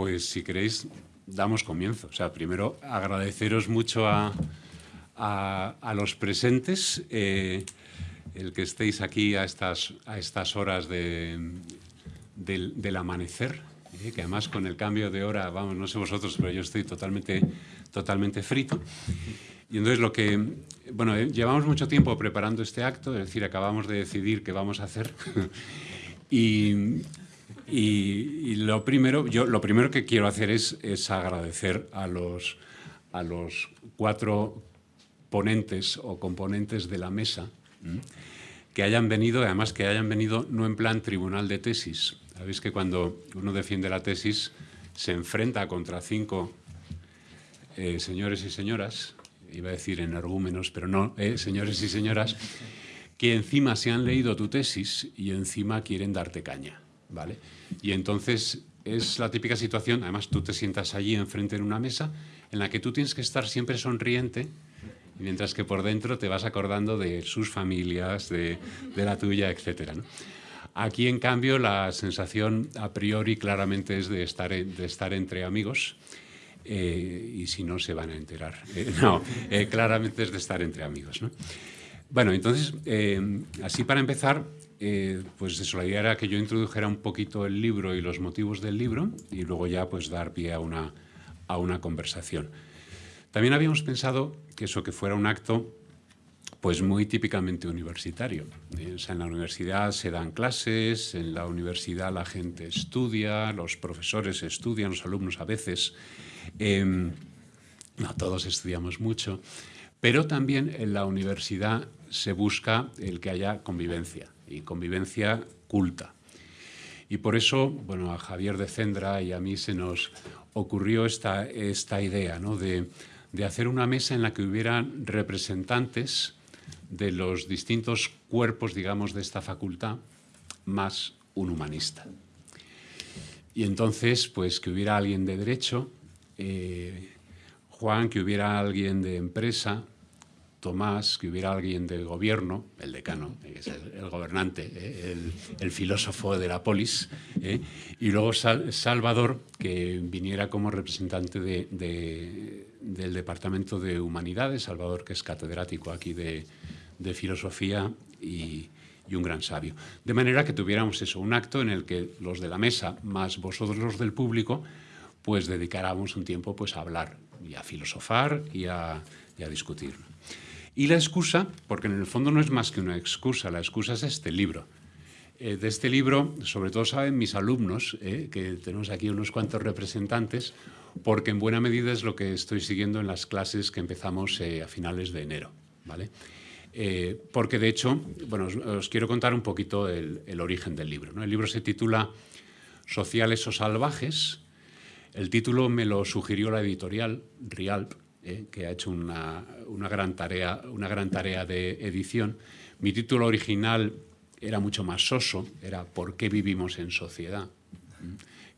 Pues si queréis, damos comienzo. O sea, primero agradeceros mucho a, los presentes eh, el que estéis aquí a estas, a estas horas de, del, amanecer, eh, que además con el cambio de hora, vamos, no sé vosotros, pero yo estoy totalmente, totalmente frito. Y entonces lo que, bueno, eh, llevamos mucho tiempo preparando este acto, es decir, acabamos de decidir qué vamos a hacer. y, y, lo, primero, yo, lo primero que quiero hacer es, agradecer a los, a los cuatro ponentes o componentes de la mesa que hayan venido, además que hayan venido no en plan tribunal de tesis. Sabéis que cuando uno defiende la tesis se enfrenta contra cinco eh, señores y señoras, iba a decir energúmenos, pero no, eh, señores y señoras, que encima se han leído tu tesis y encima quieren darte caña. ¿vale? Y entonces es la típica situación, además tú te sientas allí enfrente en una mesa en la que tú tienes que estar siempre sonriente, mientras que por dentro te vas acordando de sus familias, de, la tuya, etc. Aquí, en cambio, la sensación a priori claramente es de estar, de estar entre amigos, eh, y si no, se van a enterar. Eh, no, eh, claramente es de estar entre amigos. Bueno, entonces, así para empezar, eh, pues eso, la idea era que yo introdujera un poquito el libro y los motivos del libro y luego ya pues dar pie a una, a una conversación. También habíamos pensado que eso que fuera un acto pues muy típicamente universitario. Eh, en la universidad se dan clases, en la universidad la gente estudia, los profesores estudian, los alumnos a veces. Em, no todos estudiamos mucho, pero también en la universidad se busca el que haya convivencia y convivencia culta. Y por eso, bueno, a Javier de Cendra y a mí se nos ocurrió esta, esta idea ¿no? de, de hacer una mesa en la que hubieran representantes de los distintos cuerpos, digamos, de esta facultad, más un humanista. Y entonces, pues que hubiera alguien de derecho, eh, Juan, que hubiera alguien de empresa, Tomás, que hubiera alguien del gobierno, el decano, el, gobernante, eh, el, filósofo de la polis, eh, y luego Salvador, que viniera como representante del Departamento de Humanidades, Salvador, que es catedrático aquí de, filosofía y, un gran sabio. De manera que tuviéramos eso, un acto en el que los de la mesa, más vosotros los del público, pues dedicáramos un tiempo pues, a hablar y a filosofar y a discutir. Y la excusa, porque en el fondo no es más que una excusa, la excusa es este libro. Eh, de este libro, sobre todo saben mis alumnos, eh, que tenemos aquí unos cuantos representantes, porque en buena medida es lo que estoy siguiendo en las clases que empezamos eh, a finales de enero. ¿vale? porque de hecho, bueno, os, quiero contar un poquito el, origen del libro. El libro se titula Sociales o Salvajes. El título me lo sugirió la editorial Rialp, eh, que ha hecho una, gran tarea, una gran tarea de edición. Mi título original era mucho más soso, era ¿Por qué vivimos en sociedad?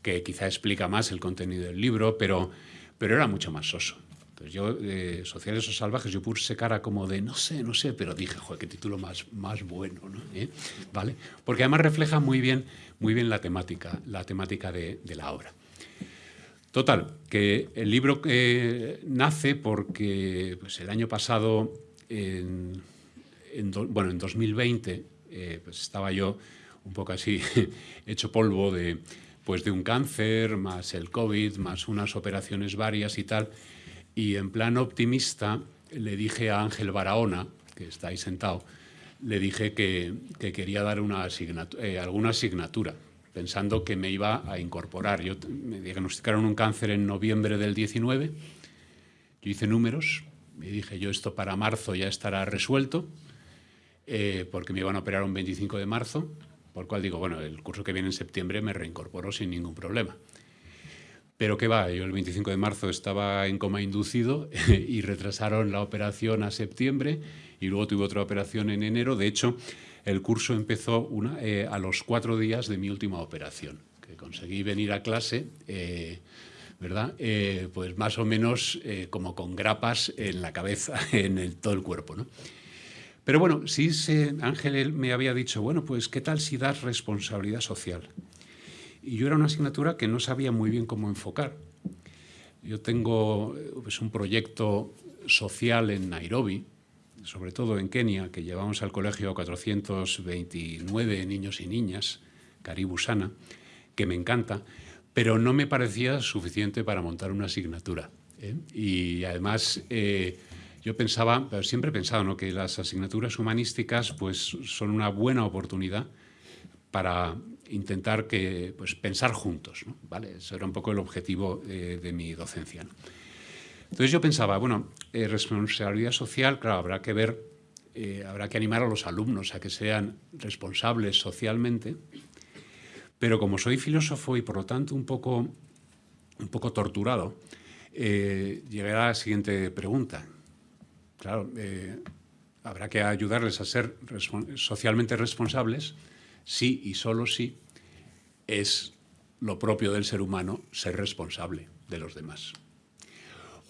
que quizá explica más el contenido del libro, pero, pero era mucho más soso. Entonces yo, eh, Sociales o Salvajes, yo puse cara como de no sé, no sé, pero dije, joder, qué título más, más bueno, ¿no? ¿Eh? ¿Vale? Porque además refleja muy bien, muy bien la temática, la temática de la obra. Total, que el libro nace porque pues, el año pasado, en, bueno, en 2020, eh, pues estaba yo un poco así hecho polvo de, pues de un cáncer, más el COVID, más unas operaciones varias y tal. Y en plan optimista le dije a Ángel Barahona, que está ahí sentado, le dije que, quería dar una eh, alguna asignatura pensando que me iba a incorporar. Yo, me diagnosticaron un cáncer en noviembre del 19, yo hice números, me dije yo esto para marzo ya estará resuelto, eh, porque me iban a operar un 25 de marzo, por cual digo, bueno, el curso que viene en septiembre me reincorporo sin ningún problema. Pero qué va, yo el 25 de marzo estaba en coma inducido y retrasaron la operación a septiembre y luego tuve otra operación en enero. De hecho, el curso empezó eh, a los cuatro días de mi última operación, que conseguí venir a clase, eh, ¿verdad? Eh, pues más o menos como con grapas en la cabeza, en todo el cuerpo, ¿no? Pero bueno, sí Ángel me había dicho, bueno, pues ¿qué tal si das responsabilidad social? Y yo era una asignatura que no sabía muy bien cómo enfocar. Yo tengo pues, un proyecto social en Nairobi, sobre todo en Kenia, que llevamos al colegio 429 niños y niñas, Karibu Sana, que me encanta, pero no me parecía suficiente para montar una asignatura. ¿eh? Y además eh, yo pensaba, siempre he pensado ¿no? que las asignaturas humanísticas pues, son una buena oportunidad para intentar que, pues, pensar juntos. ¿no? ¿Vale? Ese era un poco el objetivo eh, de mi docencia. Entonces yo pensaba, bueno, eh, responsabilidad social, claro, habrá que ver, eh, habrá que animar a los alumnos a que sean responsables socialmente, pero como soy filósofo y por lo tanto un poco, un poco torturado, eh, llegué a la siguiente pregunta. Claro, habrá que ayudarles a ser socialmente responsables si y solo si es lo propio del ser humano ser responsable de los demás.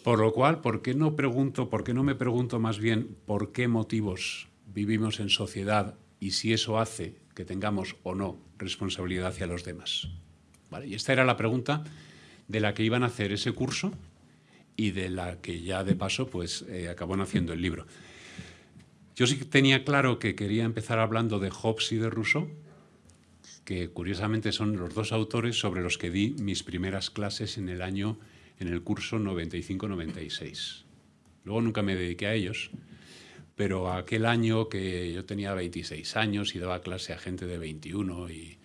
Por lo cual, ¿por qué no pregunto, por qué no me pregunto más bien por qué motivos vivimos en sociedad y si eso hace que tengamos o no responsabilidad hacia los demás? Y esta era la pregunta de la que iban a hacer ese curso y de la que ya de paso pues eh, acabó naciendo el libro. Yo sí tenía claro que quería empezar hablando de Hobbes y de Rousseau, que curiosamente son los dos autores sobre los que di mis primeras clases en el año en el curso 95-96. Luego nunca me dediqué a ellos, pero aquel año que yo tenía 26 años y daba clase a gente de 21 y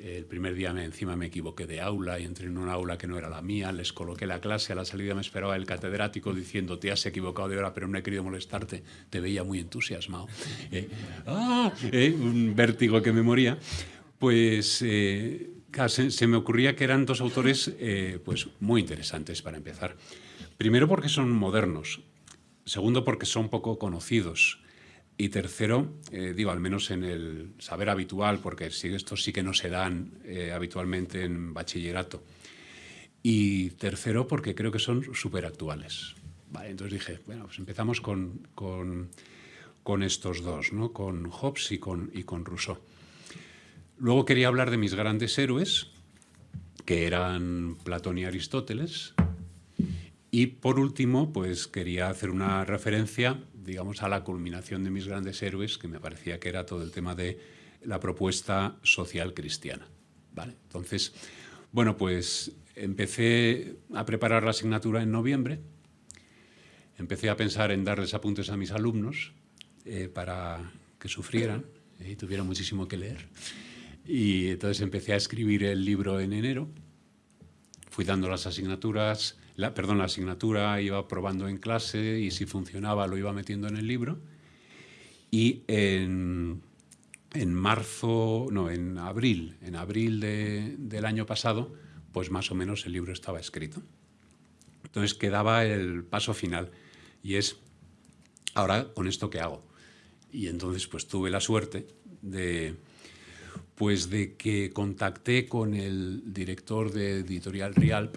el primer día me, encima me equivoqué de aula y entré en una aula que no era la mía, les coloqué la clase, a la salida me esperaba el catedrático diciendo te has equivocado de hora pero no he querido molestarte, te veía muy entusiasmado. Eh, ¡ah! eh, un vértigo que me moría. Pues eh, se, me ocurría que eran dos autores eh, pues, muy interesantes para empezar. Primero porque son modernos, segundo porque son poco conocidos y tercero, eh, digo, al menos en el saber habitual, porque estos sí que no se dan eh, habitualmente en bachillerato. Y tercero porque creo que son súper actuales. entonces dije, bueno, pues empezamos con, con, con estos dos, ¿no? con Hobbes y con, y con Rousseau. Luego quería hablar de mis grandes héroes, que eran Platón y Aristóteles. Y por último, pues quería hacer una referencia, digamos, a la culminación de mis grandes héroes, que me parecía que era todo el tema de la propuesta social cristiana. ¿Vale? Entonces, bueno, pues empecé a preparar la asignatura en noviembre, empecé a pensar en darles apuntes a mis alumnos eh, para que sufrieran y tuvieran muchísimo que leer. Y entonces empecé a escribir el libro en enero. Fui dando las asignaturas, la, perdón, la asignatura iba probando en clase y si funcionaba lo iba metiendo en el libro. Y en, en marzo, no, en abril, en abril de, del año pasado, pues más o menos el libro estaba escrito. Entonces quedaba el paso final y es, ahora con esto qué hago. Y entonces pues tuve la suerte de, pues de que contacté con el director de Editorial Rialp,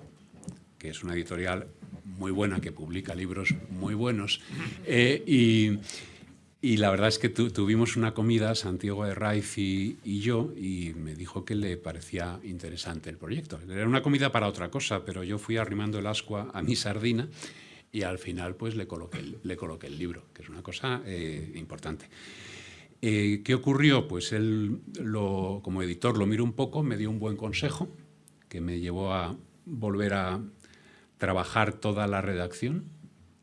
que es una editorial muy buena, que publica libros muy buenos, eh, y, la verdad es que tuvimos una comida, Santiago de Raiz y, yo, y me dijo que le parecía interesante el proyecto. Era una comida para otra cosa, pero yo fui arrimando el ascua a mi sardina y al final pues le coloqué, le coloqué el libro, que es una cosa eh, importante. Eh, ¿Qué ocurrió? Pues él, lo, como editor, lo miró un poco, me dio un buen consejo, que me llevó a volver a trabajar toda la redacción.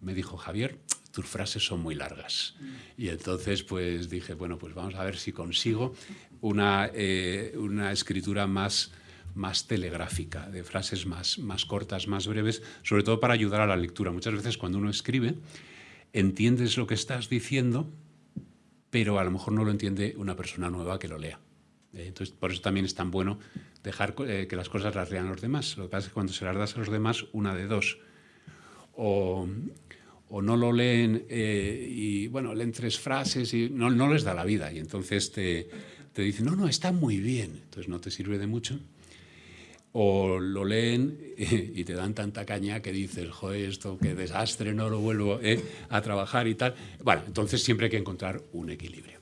Me dijo, Javier, tus frases son muy largas. Y entonces pues dije, bueno, pues vamos a ver si consigo una, eh, una escritura más, más telegráfica, de frases más, más cortas, más breves, sobre todo para ayudar a la lectura. Muchas veces cuando uno escribe, entiendes lo que estás diciendo, pero a lo mejor no lo entiende una persona nueva que lo lea. Eh, entonces, por eso también es tan bueno dejar eh, que las cosas las lean los demás. Lo que pasa es que cuando se las das a los demás, una de dos. O, no lo leen eh, y, bueno, leen tres frases y no, no les da la vida. Y entonces te, te dicen, no, no, está muy bien. Entonces no te sirve de mucho o lo leen y te dan tanta caña que dices, joder, esto qué desastre, no lo vuelvo eh, a trabajar y tal. Bueno, entonces siempre hay que encontrar un equilibrio.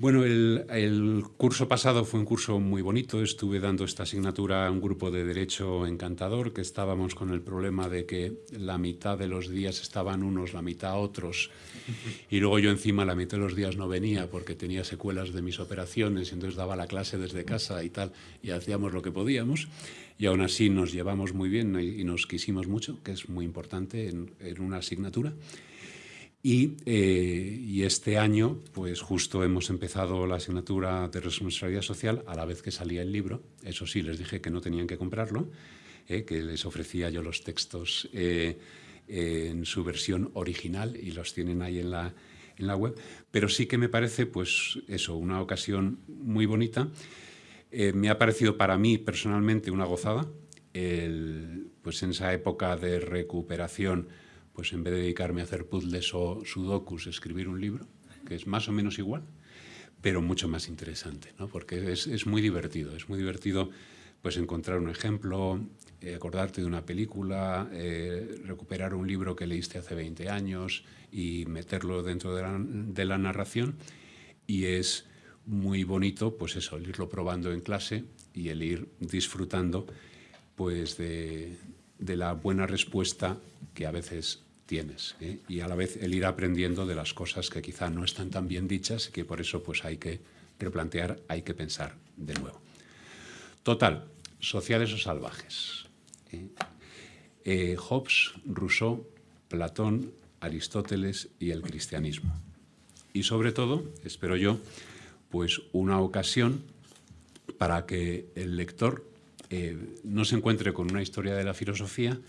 Bueno, el, curso pasado fue un curso muy bonito. Estuve dando esta asignatura a un grupo de Derecho encantador, que estábamos con el problema de que la mitad de los días estaban unos, la mitad otros, y luego yo encima la mitad de los días no venía porque tenía secuelas de mis operaciones, y entonces daba la clase desde casa y tal, y hacíamos lo que podíamos, y aún así nos llevamos muy bien y nos quisimos mucho, que es muy importante en, en una asignatura. Eh, y, este año, pues justo hemos empezado la asignatura de responsabilidad social a la vez que salía el libro. Eso sí, les dije que no tenían que comprarlo, eh, que les ofrecía yo los textos eh, en su versión original y los tienen ahí en la, en la web. Pero sí que me parece, pues eso, una ocasión muy bonita. me ha parecido para mí personalmente una gozada, pues en esa época de recuperación pues en vez de dedicarme a hacer puzzles o sudokus, escribir un libro, que es más o menos igual, pero mucho más interesante, ¿no? porque es, es, muy divertido, es muy divertido pues encontrar un ejemplo, eh, acordarte de una película, eh, recuperar un libro que leíste hace 20 años y meterlo dentro de la, narración y es muy bonito pues eso, el irlo probando en clase y el ir disfrutando pues de, de la buena respuesta que a veces tienes ¿eh? y a la vez el ir aprendiendo de las cosas que quizá no están tan bien dichas y que por eso pues hay que replantear, hay que pensar de nuevo. Total, sociales o salvajes. ¿eh? Eh, Hobbes, Rousseau, Platón, Aristóteles y el cristianismo. Y sobre todo, espero yo, pues una ocasión para que el lector no se encuentre con una historia de la filosofía,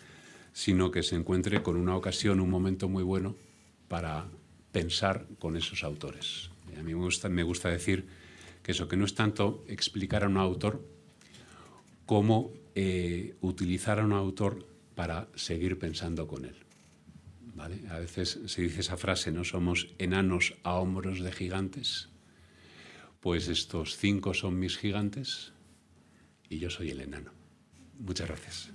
sino que se encuentre con una ocasión, un momento muy bueno para pensar con esos autores. a mí me gusta, decir que eso, que no es tanto explicar a un autor como eh, utilizar a un autor para seguir pensando con él. ¿Vale? A veces se dice esa frase, no somos enanos a hombros de gigantes, pues estos cinco son mis gigantes, y yo soy el enano. Muchas gracias.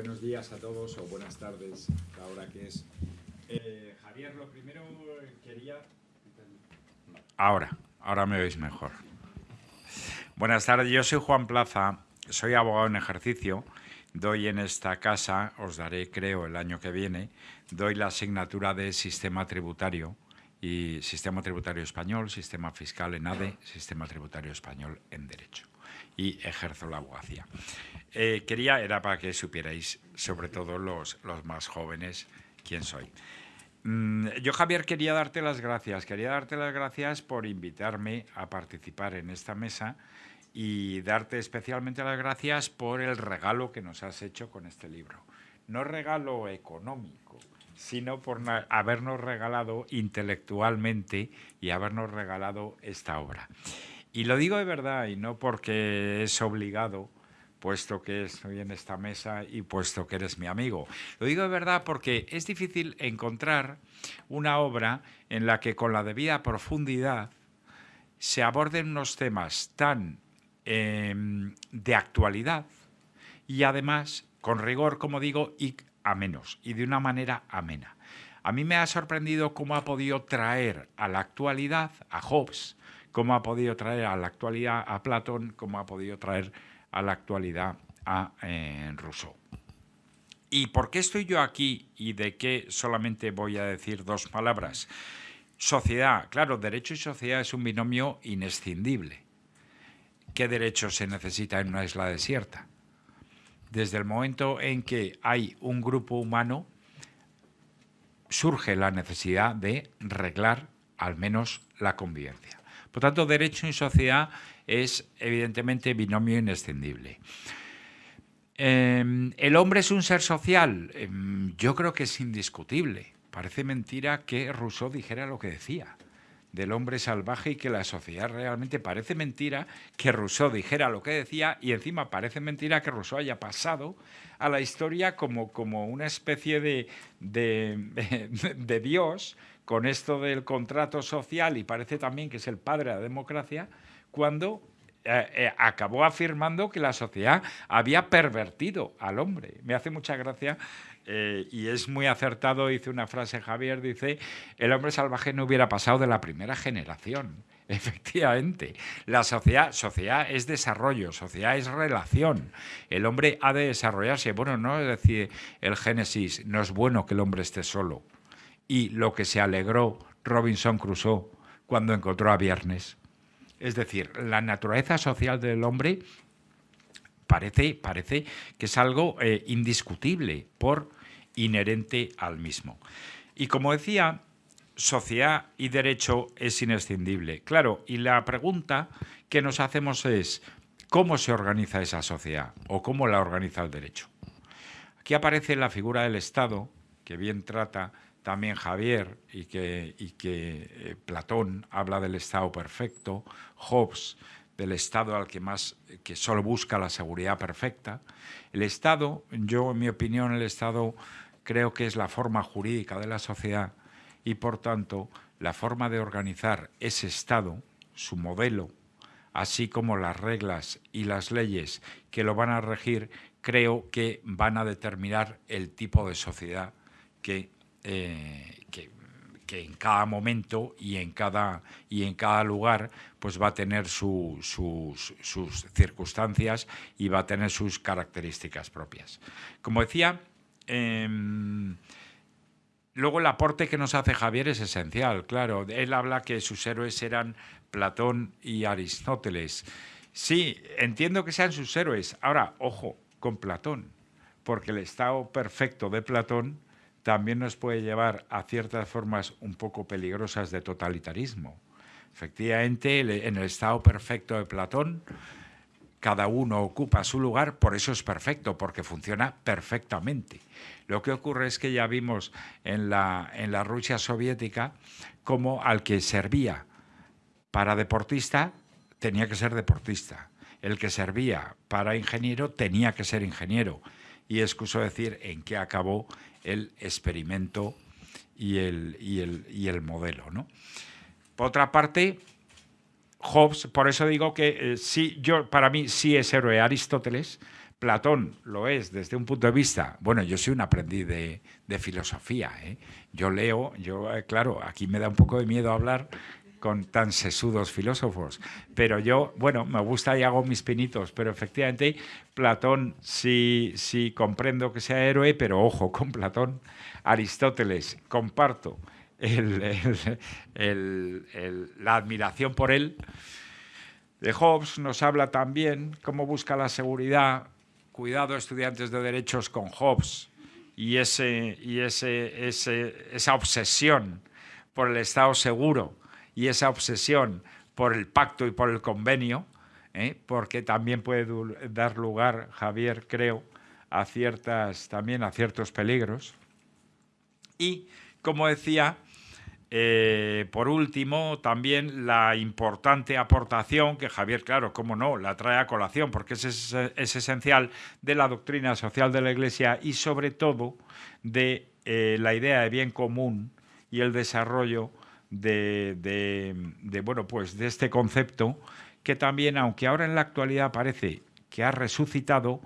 Buenos días a todos o buenas tardes, ahora que es. Eh, Javier, lo primero quería... Ahora, ahora me veis mejor. Buenas tardes, yo soy Juan Plaza, soy abogado en ejercicio doy en esta casa, os daré creo el año que viene, doy la asignatura de sistema tributario y sistema tributario español, sistema fiscal en ADE, sistema tributario español en derecho y ejerzo la abogacía. Eh, quería, era para que supierais, sobre todo los, los más jóvenes, quién soy. Mm, yo, Javier, quería darte las gracias. Quería darte las gracias por invitarme a participar en esta mesa y darte especialmente las gracias por el regalo que nos has hecho con este libro. No regalo económico, sino por habernos regalado intelectualmente y habernos regalado esta obra. Y lo digo de verdad y no porque es obligado, puesto que estoy en esta mesa y puesto que eres mi amigo. Lo digo de verdad porque es difícil encontrar una obra en la que con la debida profundidad se aborden unos temas tan Em, de actualidad y además con rigor, como digo, y a menos, y de una manera amena. A mí me ha sorprendido cómo ha podido traer a la actualidad a Hobbes, cómo ha podido traer a la actualidad a Platón, cómo ha podido traer a la actualidad a eh, Rousseau. ¿Y por qué estoy yo aquí y de qué solamente voy a decir dos palabras? Sociedad, claro, derecho y sociedad es un binomio inescindible. ¿Qué derechos se necesita en una isla desierta? Desde el momento en que hay un grupo humano, surge la necesidad de reglar al menos la convivencia. Por tanto, derecho y sociedad es evidentemente binomio inescindible. Em, ¿El hombre es un ser social? Em, yo creo que es indiscutible. Parece mentira que Rousseau dijera lo que decía del hombre salvaje y que la sociedad realmente parece mentira que Rousseau dijera lo que decía y encima parece mentira que Rousseau haya pasado a la historia como, como una especie de, de, Dios con esto del contrato social y parece también que es el padre de la democracia, cuando eh, eh, acabó afirmando que la sociedad había pervertido al hombre. Me hace mucha gracia eh, y es muy acertado, dice una frase Javier, dice, el hombre salvaje no hubiera pasado de la primera generación. Efectivamente, la sociedad, sociedad es desarrollo, sociedad es relación. El hombre ha de desarrollarse. Bueno, no es decir el Génesis, no es bueno que el hombre esté solo. Y lo que se alegró Robinson Crusoe cuando encontró a Viernes. Es decir, la naturaleza social del hombre parece, parece que es algo eh, indiscutible por inherente al mismo. Y como decía, sociedad y derecho es inescindible. Claro, y la pregunta que nos hacemos es, ¿cómo se organiza esa sociedad o cómo la organiza el derecho? Aquí aparece la figura del Estado, que bien trata también Javier y que, eh, Platón habla del Estado perfecto, Hobbes del Estado al que más que solo busca la seguridad perfecta. El Estado, yo en mi opinión, el Estado creo que es la forma jurídica de la sociedad y por tanto la forma de organizar ese Estado, su modelo, así como las reglas y las leyes que lo van a regir, creo que van a determinar el tipo de sociedad que eh, que, en cada momento y en cada, y en cada lugar pues va a tener sus, circunstancias y va a tener sus características propias. Como decía, em, luego el aporte que nos hace Javier es esencial, claro. Él habla que sus héroes eran Platón y Aristóteles. Sí, entiendo que sean sus héroes. Ahora, ojo, con Platón, porque el estado perfecto de Platón también nos puede llevar a ciertas formas un poco peligrosas de totalitarismo. Efectivamente, en el estado perfecto de Platón, cada uno ocupa su lugar, por eso es perfecto, porque funciona perfectamente. Lo que ocurre es que ya vimos en la, en la Rusia soviética como al que servía para deportista tenía que ser deportista, el que servía para ingeniero tenía que ser ingeniero. Y excuso decir en qué acabó el experimento y el, y el, modelo. ¿no? Por otra parte, Hobbes, por eso digo que eh, sí, yo, para mí sí es héroe Aristóteles, Platón lo es desde un punto de vista, bueno, yo soy un aprendiz de, filosofía, ¿eh? yo leo, yo, eh, claro, aquí me da un poco de miedo hablar con tan sesudos filósofos. Pero yo, bueno, me gusta y hago mis pinitos, pero efectivamente Platón sí, comprendo que sea héroe, pero ojo con Platón. Aristóteles, comparto la admiración por él. De Hobbes nos habla también cómo busca la seguridad. Cuidado, estudiantes de derechos, con Hobbes y ese, esa obsesión por el Estado seguro y esa obsesión por el pacto y por el convenio, ¿eh? porque también puede dar lugar, Javier, creo, a ciertas, también a ciertos peligros. Y, como decía, eh, por último, también la importante aportación que Javier, claro, cómo no, la trae a colación, porque es, es, esencial de la doctrina social de la Iglesia y sobre todo de eh, la idea de bien común y el desarrollo de, bueno, pues de este concepto que también, aunque ahora en la actualidad parece que ha resucitado,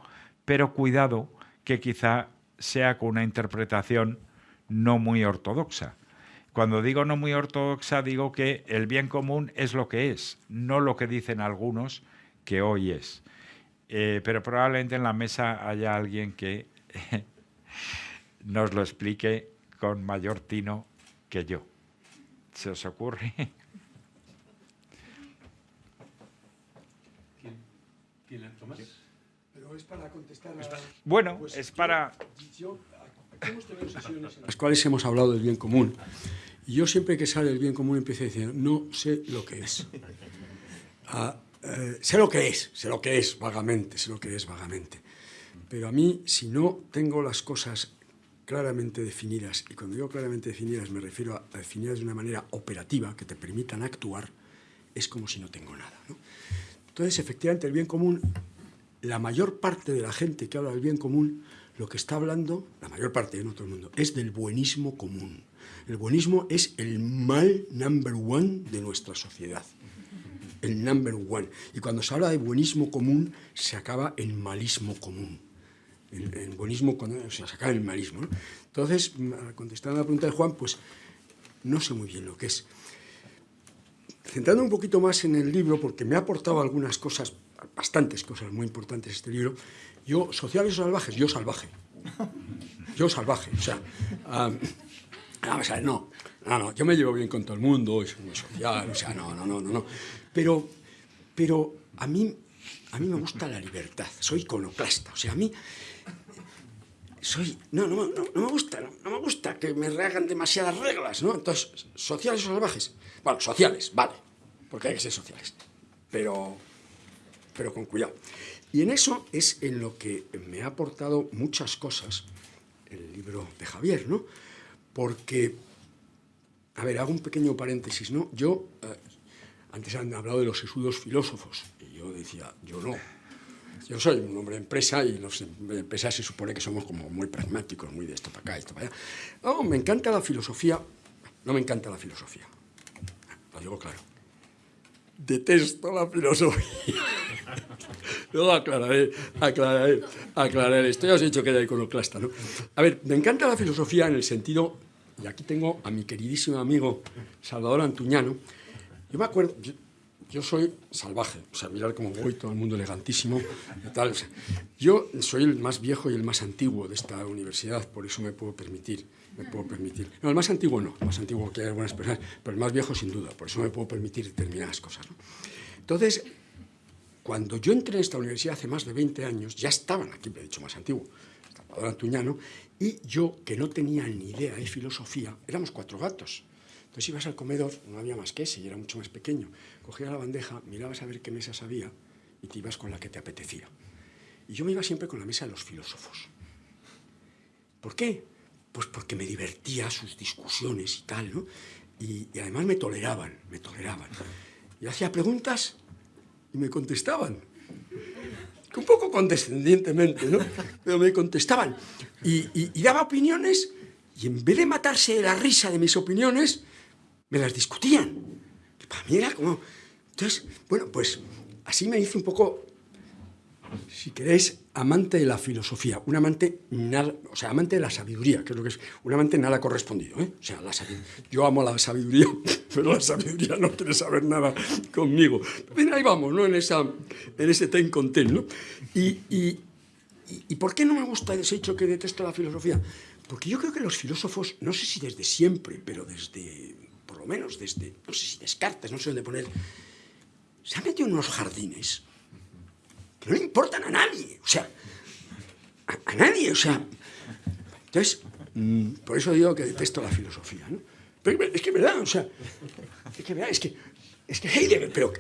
pero cuidado que quizá sea con una interpretación no muy ortodoxa. Cuando digo no muy ortodoxa, digo que el bien común es lo que es, no lo que dicen algunos que hoy es. Eh, pero probablemente en la mesa haya alguien que nos lo explique con mayor tino que yo. ¿Se os ocurre? ¿Quién, Tomás? Pero es para contestar a... Bueno, pues es para... hemos tenido sesiones en las cuales hemos hablado del bien común. Y yo siempre que sale el bien común empiezo a decir, no sé lo que es. Ah, eh, sé lo que es, sé lo que es vagamente, sé lo que es vagamente. Pero a mí, si no tengo las cosas claramente definidas, y cuando digo claramente definidas me refiero a, definidas de una manera operativa, que te permitan actuar, es como si no tengo nada. Entonces, efectivamente, el bien común, la mayor parte de la gente que habla del bien común, lo que está hablando, la mayor parte, no todo el mundo, es del buenismo común. El buenismo es el mal number one de nuestra sociedad. el number one. Y cuando se habla de buenismo común, se acaba en malismo común. El, buenismo, o sea, en el malismo. Entonces, contestando a la pregunta de Juan, pues no sé muy bien lo que es. Centrando un poquito más en el libro, porque me ha aportado algunas cosas, bastantes cosas muy importantes este libro, yo, sociales o salvajes, yo salvaje. Yo salvaje, o sea, no, no, no, yo me llevo bien con todo el mundo, es muy social, o sea, no, no, no, no, no. Pero, pero a mí, a mí me gusta la libertad, soy iconoclasta, o sea, a mí soy, no, no, no, no me gusta, no, me gusta que me hagan demasiadas reglas, ¿no? Entonces, sociales o salvajes, bueno, sociales, vale, porque hay que ser sociales, pero, pero con cuidado. Y en eso es en lo que me ha aportado muchas cosas el libro de Javier, ¿no? Porque, a ver, hago un pequeño paréntesis, ¿no? Yo, eh, antes han hablado de los sesudos filósofos, y yo decía, yo no. Yo soy un hombre de empresa y los empresas se supone que somos como muy pragmáticos, muy de esto para acá, esto para allá. No, me encanta la filosofía, no me encanta la filosofía, lo digo claro. Detesto la filosofía. Luego aclararé, aclararé, aclararé. Esto ya os he dicho que era iconoclasta, ¿no? A ver, me encanta la filosofía en el sentido, y aquí tengo a mi queridísimo amigo Salvador Antuñano. Yo me acuerdo, yo, soy salvaje, o sea, mirar cómo voy, todo el mundo elegantísimo, y tal. yo soy el más viejo y el más antiguo de esta universidad, por eso me puedo permitir, me puedo permitir. No, el más antiguo no, el más antiguo que hay buenas personas, pero el más viejo sin duda, por eso me puedo permitir determinadas cosas. ¿no? Entonces, cuando yo entré en esta universidad hace más de 20 años, ya estaban aquí, me he dicho más antiguo, Salvador Antuñano, y yo, que no tenía ni idea de filosofía, éramos cuatro gatos. Entonces ibas al comedor, no había más que ese, y era mucho más pequeño. Cogías la bandeja, mirabas a ver qué mesas había, y te ibas con la que te apetecía. Y yo me iba siempre con la mesa de los filósofos. ¿Por qué? Pues porque me divertía sus discusiones y tal, ¿no? Y, y además me toleraban, me toleraban. Y hacía preguntas y me contestaban. Un poco condescendientemente, ¿no? Pero me contestaban. Y, daba opiniones y en vez de matarse de la risa de mis opiniones, me las discutían. Que para mí era como... Entonces, bueno, pues así me hice un poco si queréis, amante de la filosofía, un amante, nada, o sea, amante de la sabiduría, que es lo que es, un amante nada correspondido, ¿eh? O sea, la yo amo la sabiduría, pero la sabiduría no quiere saber nada conmigo. Bien, ahí vamos, ¿no? En, esa, en ese ten con ten, ¿no? Y, y, y, por qué no me gusta ese hecho que detesto la filosofía? Porque yo creo que los filósofos, no sé si desde siempre, pero desde, lo menos desde, no sé si Descartes, no sé dónde poner, se han metido en unos jardines no le importan a nadie, o sea, a, nadie, o sea. Entonces, por eso digo que detesto la filosofía, ¿no? Pero es que es verdad, o sea, es que es que, es que Heidegger, pero,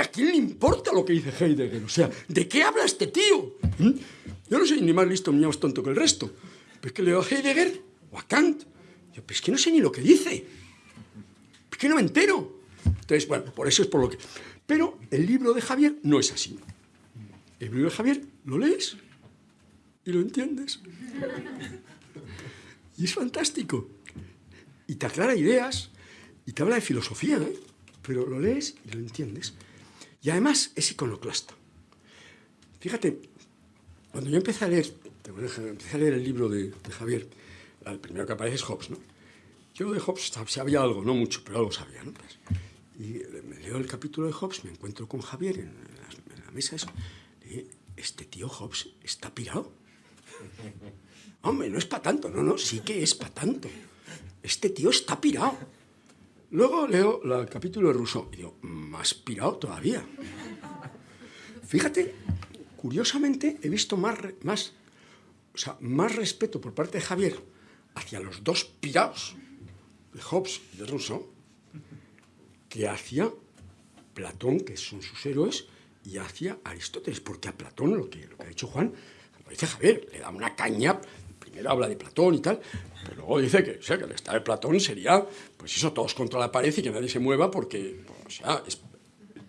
¿a quién le importa lo que dice Heidegger? O sea, ¿de qué habla este tío? ¿Mm? Yo no soy ni más listo ni más tonto que el resto. Pero es que leo a Heidegger o a Kant. Yo, pero es que no sé ni lo que dice. Es que no me entero. Entonces, bueno, por eso es por lo que... Pero el libro de Javier no es así. El libro de Javier lo lees y lo entiendes. Y es fantástico. Y te aclara ideas y te habla de filosofía, ¿eh? pero lo lees y lo entiendes. Y además es iconoclasta. Fíjate, cuando yo empecé a leer, empecé a leer el libro de, Javier, el primero que aparece es Hobbes, ¿no? Yo de Hobbes sabía algo, no mucho, pero algo sabía, ¿no? Pues, y me leo el capítulo de Hobbes, me encuentro con Javier en la, mesa, eso, y este tío Hobbes está pirado. Hombre, no es para tanto, no, no, sí que es para tanto. Este tío está pirado. Luego leo el capítulo de Rousseau y digo, más pirado todavía. Fíjate, curiosamente he visto más, más, o sea, más respeto por parte de Javier hacia los dos pirados de Hobbes y de Rousseau que hacia Platón, que son sus héroes, y hacia Aristóteles, porque a Platón lo que, ha dicho Juan, lo dice Javier, le da una caña, primero habla de Platón y tal, pero luego dice que, o sea, que el estado de Platón sería, pues eso, todos contra la pared y que nadie se mueva porque, o sea, es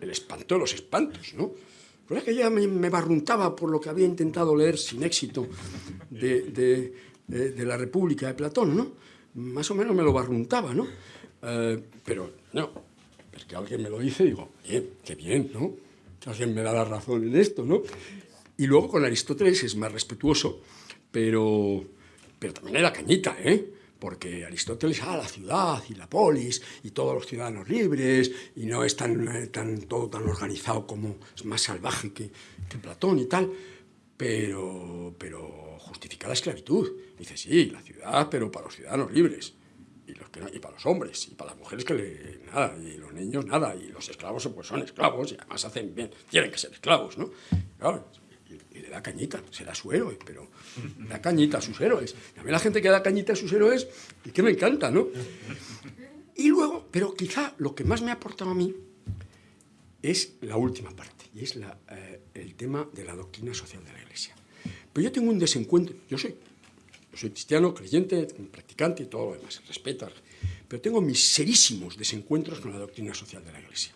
el espanto de los espantos, ¿no? Pues que ya me, me, barruntaba por lo que había intentado leer sin éxito de, de, la República de Platón, ¿no? Más o menos me lo barruntaba, ¿no? Eh, pero no, es que alguien me lo dice y digo, qué bien, ¿no? Alguien me da la razón en esto, ¿no? Y luego con Aristóteles es más respetuoso, pero, pero también era cañita, ¿eh? Porque Aristóteles, ah, la ciudad y la polis y todos los ciudadanos libres y no es tan, eh, tan todo tan organizado como es más salvaje que, que Platón y tal, pero, pero justifica la esclavitud. Dice, sí, la ciudad, pero para los ciudadanos libres. Y, los que y para los hombres, y para las mujeres que le, nada, y los niños nada, y los esclavos pues son esclavos y además hacen bien, tienen que ser esclavos, ¿no? Claro, y, le da cañita, será su héroe, pero da cañita a sus héroes. Y a mí la gente que da cañita a sus héroes, y que me encanta, ¿no? Y luego, pero quizá lo que más me ha aportado a mí es la última parte, y es eh, el tema de la doctrina social de la Iglesia. Pero yo tengo un desencuentro, yo soy soy cristiano, creyente, practicante y todo lo demás, respeta. Pero tengo mis serísimos desencuentros con la doctrina social de la Iglesia.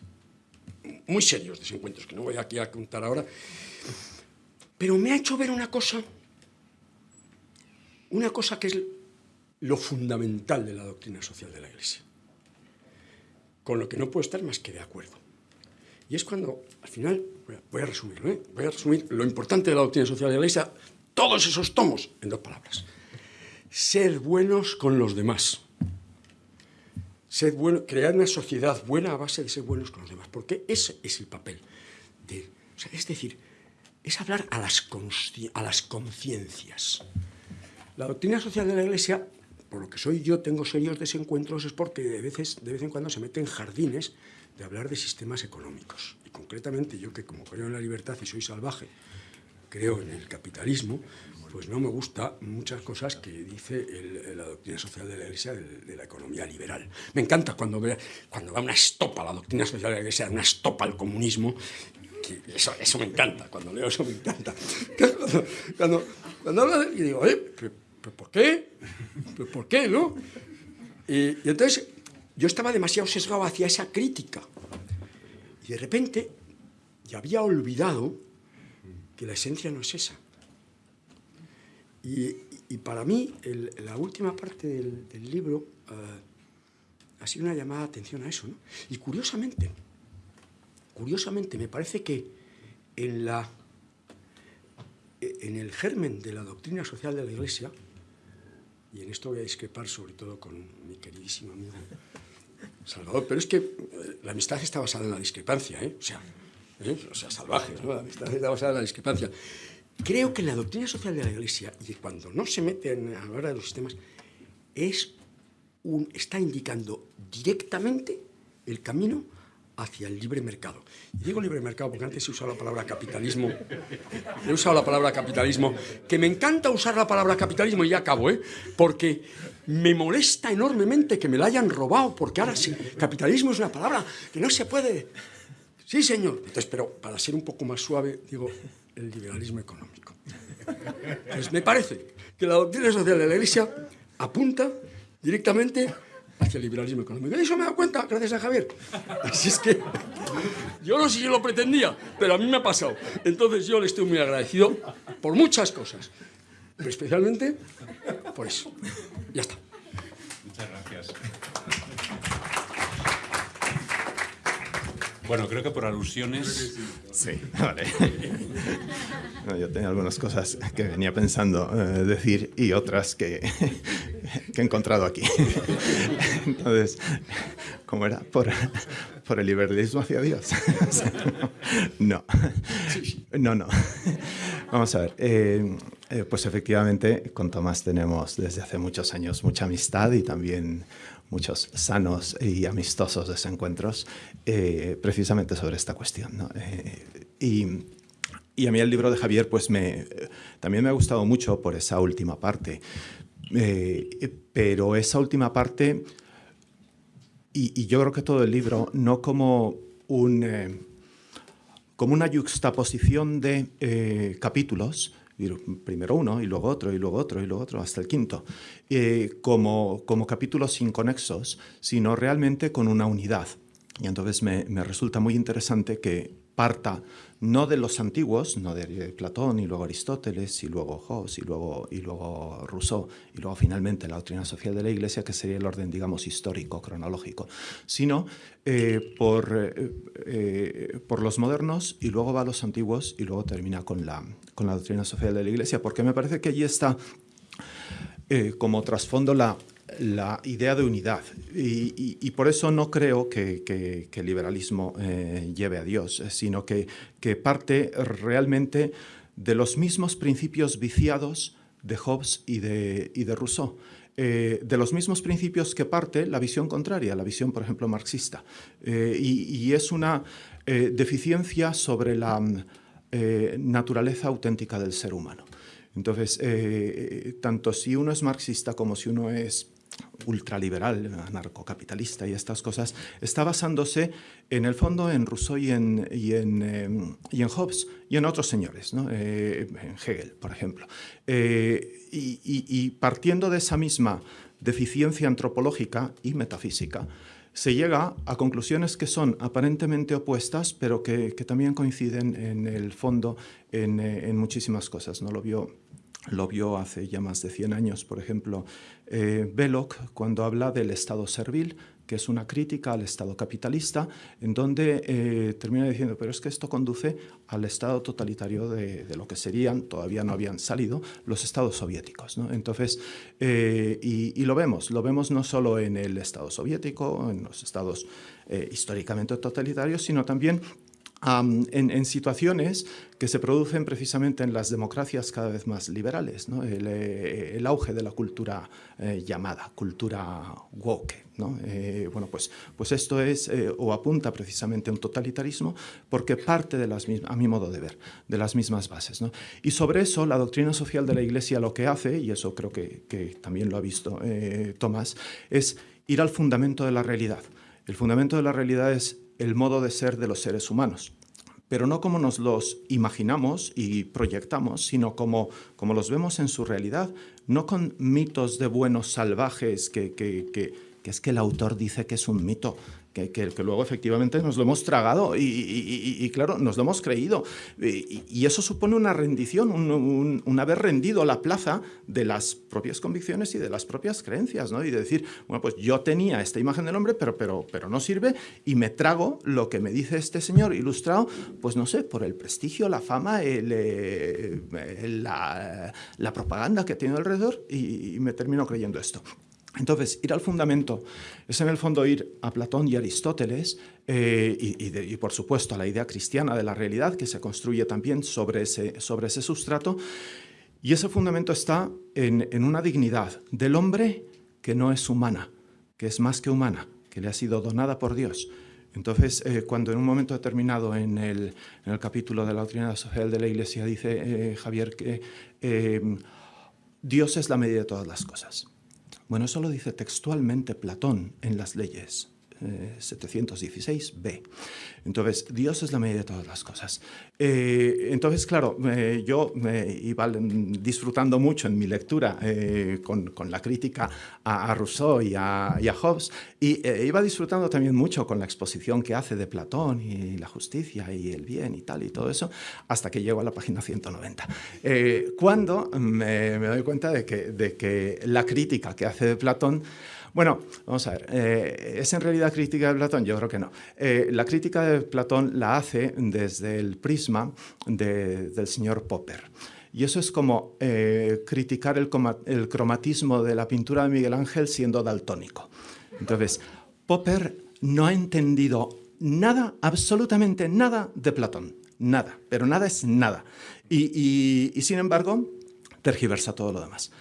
Muy serios desencuentros, que no voy aquí a contar ahora. Pero me ha hecho ver una cosa, una cosa que es lo fundamental de la doctrina social de la Iglesia, con lo que no puedo estar más que de acuerdo. Y es cuando, al final, voy a, resumirlo, ¿eh? voy a resumir lo importante de la doctrina social de la Iglesia, todos esos tomos, en dos palabras ser buenos con los demás. Crear una sociedad buena a base de ser buenos con los demás, porque ese es el papel. De, es decir, es hablar a las, conciencias. La doctrina social de la Iglesia, por lo que soy yo, tengo serios desencuentros, es porque de, veces, de vez en cuando se mete en jardines de hablar de sistemas económicos. Y concretamente yo que como creo en la libertad y soy salvaje, creo en el capitalismo, pues no me gusta muchas cosas que dice la doctrina social de la Iglesia de, la economía liberal. Me encanta cuando, cuando da una estopa la doctrina social de la Iglesia, una estopa al comunismo, eso, eso, me encanta, cuando leo eso me encanta. Cuando, cuando, de, y digo, ¿eh? ¿Pero, por qué? ¿Pero por qué, no? Y entonces yo estaba demasiado sesgado hacia esa crítica. Y de repente ya había olvidado que la esencia no es esa. Y, para mí, la última parte del, libro uh, ha sido una llamada de atención a eso. Y curiosamente, curiosamente, me parece que en, la, en el germen de la doctrina social de la Iglesia, y en esto voy a discrepar sobre todo con mi queridísimo amigo Salvador, pero es que eh, la amistad está basada en la discrepancia, ¿eh? o, sea, ¿eh? o sea, salvaje, ¿no? la amistad está basada en la discrepancia. Creo que la doctrina social de la Iglesia, y cuando no se mete en, a la hora de los sistemas, es un, está indicando directamente el camino hacia el libre mercado. Y digo libre mercado porque antes he usado la palabra capitalismo. He usado la palabra capitalismo, que me encanta usar la palabra capitalismo y ya acabo, ¿eh? porque me molesta enormemente que me la hayan robado, porque ahora sí, capitalismo es una palabra que no se puede... Sí, señor. Entonces, pero para ser un poco más suave, digo, el liberalismo económico. Pues me parece que la doctrina social de la Iglesia apunta directamente hacia el liberalismo económico. Y eso me da cuenta gracias a Javier. Así es que yo no sé si lo pretendía, pero a mí me ha pasado. Entonces yo le estoy muy agradecido por muchas cosas, pero especialmente por eso. Ya está. Muchas gracias. Bueno, creo que por alusiones... Sí, vale. yo tenía algunas cosas que venía pensando eh, decir y otras que, que, he encontrado aquí. Entonces, ¿cómo era? Por, por el liberalismo hacia Dios. no, no, no. Vamos a ver. Eh, eh, pues efectivamente, con Tomás tenemos desde hace muchos años mucha amistad y también muchos sanos y amistosos desencuentros eh, precisamente sobre esta cuestión. Eh, y, a mí el libro de Javier pues también me ha gustado mucho por esa última parte, eh, pero esa última parte, y, yo creo que todo el libro, no como como una yuxtaposición de capítulos, primero uno y luego otro y luego otro y luego otro hasta el quinto, eh, como, como capítulos inconexos, sino realmente con una unidad. Y entonces me, me resulta muy interesante que parta no de los antiguos, no de Platón y luego Aristóteles y luego Hobbes y luego, y luego Rousseau y luego finalmente la doctrina social de la Iglesia, que sería el orden, digamos, histórico, cronológico, sino eh, por, eh, eh, por los modernos y luego va a los antiguos y luego termina con la, con la doctrina social de la Iglesia, porque me parece que allí está como trasfondo la, la idea de unidad. Y, por eso no creo que, el liberalismo eh, lleve a Dios, eh, sino que, parte realmente de los mismos principios viciados de Hobbes y de, de Rousseau. Eh, de los mismos principios que parte la visión contraria, la visión, por ejemplo, marxista. y, es una deficiencia sobre la naturaleza auténtica del ser humano. Entonces, tanto si uno es marxista como si uno es ultraliberal, anarcocapitalista y estas cosas, está basándose en el fondo en Rousseau y en, y en, em, y en Hobbes y en otros señores, ¿no? Eh, en Hegel, por ejemplo. Eh, y, partiendo de esa misma deficiencia antropológica y metafísica, se llega a conclusiones que son aparentemente opuestas, pero que, que también coinciden en el fondo en, eh, en muchísimas cosas. ¿no? Lo vio lo vio hace ya más de 100 años, por ejemplo, eh, Belloc, cuando habla del Estado servil, que es una crítica al Estado capitalista, en donde eh, termina diciendo, pero es que esto conduce al Estado totalitario de, lo que serían, todavía no habían salido, los Estados soviéticos. Entonces, eh, y, lo vemos, lo vemos no solo en el Estado soviético, en los Estados históricamente totalitarios, sino también en, situaciones que se producen precisamente en las democracias cada vez más liberales, eh, el, auge de la cultura eh, llamada cultura woke. Eh, bueno, pues, pues esto es o apunta precisamente a un totalitarismo porque parte de las a mi modo de ver, de las mismas bases. Y sobre eso la doctrina social de la Iglesia lo que hace, y eso creo que, que también lo ha visto Tomás, es ir al fundamento de la realidad. El fundamento de la realidad es el modo de ser de los seres humanos. Pero no como nos los imaginamos y proyectamos, sino como, como los vemos en su realidad, no con mitos de buenos salvajes que, que, que, que es que el autor dice que es un mito que, luego efectivamente nos lo hemos tragado y, claro, nos lo hemos creído. Y, eso supone una rendición, un, haber rendido la plaza de las propias convicciones y de las propias creencias, ¿no? Y de decir, bueno, pues yo tenía esta imagen del hombre, pero, pero, pero no sirve y me trago lo que me dice este señor ilustrado, pues no sé, por el prestigio, la fama, eh, la, la propaganda que tiene alrededor y me termino creyendo esto. Entonces, ir al fundamento es en el fondo ir a Platón y Aristóteles eh, y, por supuesto a la idea cristiana de la realidad que se construye también sobre ese, sobre ese sustrato. Y ese fundamento está en, una dignidad del hombre que no es humana, que es más que humana, que le ha sido donada por Dios. Entonces, eh, cuando en un momento determinado en el, capítulo de la doctrina social de la Iglesia dice eh, Javier que Dios es la medida de todas las cosas. Bueno, eso lo dice textualmente Platón en las leyes. 716b. Eh, entonces, Dios es la medida de todas las cosas. Eh, entonces, claro, yo iba disfrutando mucho en mi lectura eh, con, la crítica a, Rousseau y a, Hobbes, y iba disfrutando también mucho con la exposición que hace de Platón y la justicia y el bien y tal y todo eso, hasta que llego a la página 190. cuando me, doy cuenta de que la crítica que hace de Platón bueno, vamos a ver, eh, ¿es en realidad crítica de Platón? Yo creo que no. Eh, la crítica de Platón la hace desde el prisma del señor Popper. Y eso es como eh, criticar el, cromatismo de la pintura de Miguel Ángel siendo daltónico. Entonces, Popper no ha entendido nada, absolutamente nada de Platón. Nada, pero nada es nada. Y sin embargo, tergiversa todo lo demás.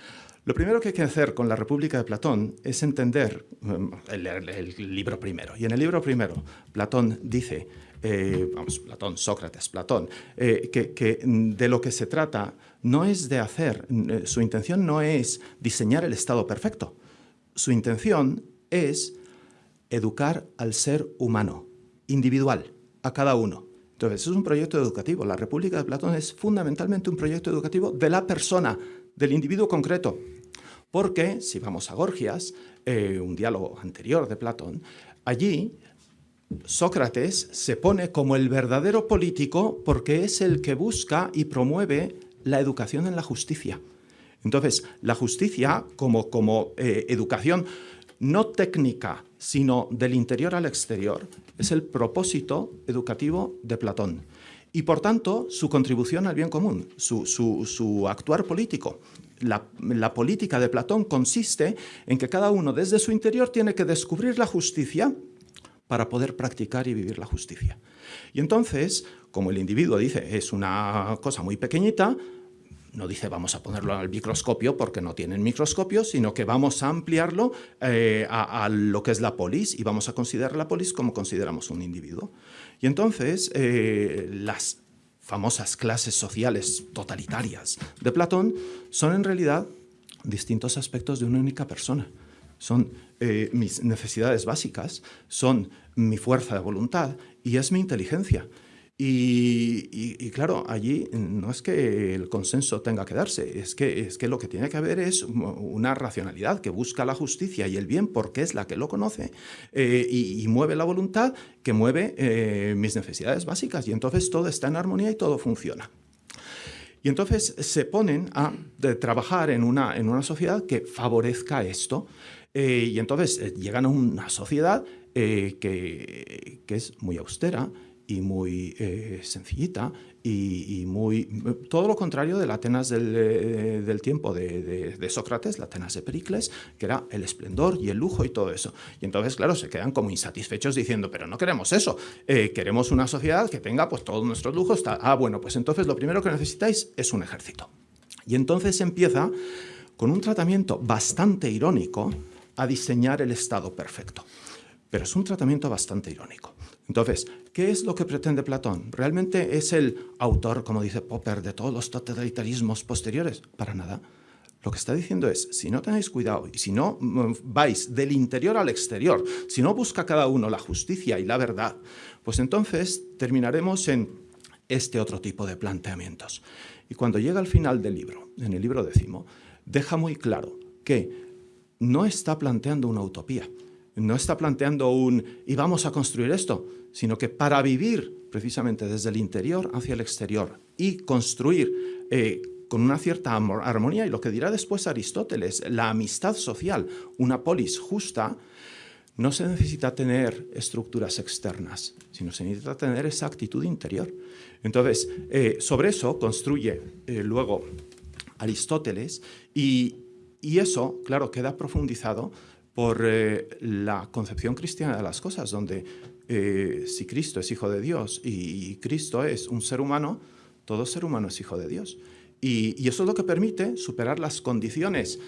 Lo primero que hay que hacer con la República de Platón es entender mm, el, libro primero. Y en el libro primero, Platón dice, eh, vamos, Platón, Sócrates, Platón, eh, que, de lo que se trata no es de hacer, eh, su intención no es diseñar el Estado perfecto. Su intención es educar al ser humano, individual, a cada uno. Entonces, es un proyecto educativo. La República de Platón es fundamentalmente un proyecto educativo de la persona, del individuo concreto. Porque, si vamos a Gorgias, eh, un diálogo anterior de Platón, allí Sócrates se pone como el verdadero político porque es el que busca y promueve la educación en la justicia. Entonces, la justicia como, como eh, educación no técnica, sino del interior al exterior, es el propósito educativo de Platón. Y por tanto, su contribución al bien común, su, actuar político. La política de Platón consiste en que cada uno desde su interior tiene que descubrir la justicia para poder practicar y vivir la justicia. Y entonces, como el individuo dice, es una cosa muy pequeñita, no dice vamos a ponerlo al microscopio porque no tienen microscopio, sino que vamos a ampliarlo eh, a, lo que es la polis y vamos a considerar la polis como consideramos un individuo. Y entonces eh, las famosas clases sociales totalitarias de Platón son en realidad distintos aspectos de una única persona. Son eh, mis necesidades básicas, son mi fuerza de voluntad y es mi inteligencia. Y, claro, allí no es que el consenso tenga que darse, es que, es que lo que tiene que haber es una racionalidad que busca la justicia y el bien porque es la que lo conoce eh, y, mueve la voluntad que mueve eh, mis necesidades básicas. Y entonces todo está en armonía y todo funciona. Y entonces se ponen a trabajar en una, en una sociedad que favorezca esto. Eh, y entonces llegan a una sociedad que, que es muy austera, y muy eh, sencillita y, muy todo lo contrario de la Atenas del, eh, tiempo de, Sócrates, la Atenas de Pericles, que era el esplendor y el lujo y todo eso. Y entonces, claro, se quedan como insatisfechos diciendo, pero no queremos eso, eh, queremos una sociedad que tenga pues todos nuestros lujos. Ah, bueno, pues entonces lo primero que necesitáis es un ejército. Y entonces empieza con un tratamiento bastante irónico a diseñar el Estado perfecto. Pero es un tratamiento bastante irónico. Entonces, ¿qué es lo que pretende Platón? ¿Realmente es el autor, como dice Popper, de todos los totalitarismos posteriores? Para nada. Lo que está diciendo es, si no tenéis cuidado y si no mm, vais del interior al exterior, si no busca cada uno la justicia y la verdad, pues entonces terminaremos en este otro tipo de planteamientos. Y cuando llega al final del libro, en el libro décimo, deja muy claro que no está planteando una utopía, no está planteando un y vamos a construir esto, sino que para vivir precisamente desde el interior hacia el exterior y construir eh, con una cierta armonía, y lo que dirá después Aristóteles, la amistad social, una polis justa, no se necesita tener estructuras externas, sino se necesita tener esa actitud interior. Entonces, eh, sobre eso construye eh, luego Aristóteles y, y, eso, claro, queda profundizado por eh, la concepción cristiana de las cosas, donde eh, si Cristo es hijo de Dios y, Cristo es un ser humano, todo ser humano es hijo de Dios. y eso es lo que permite superar las condiciones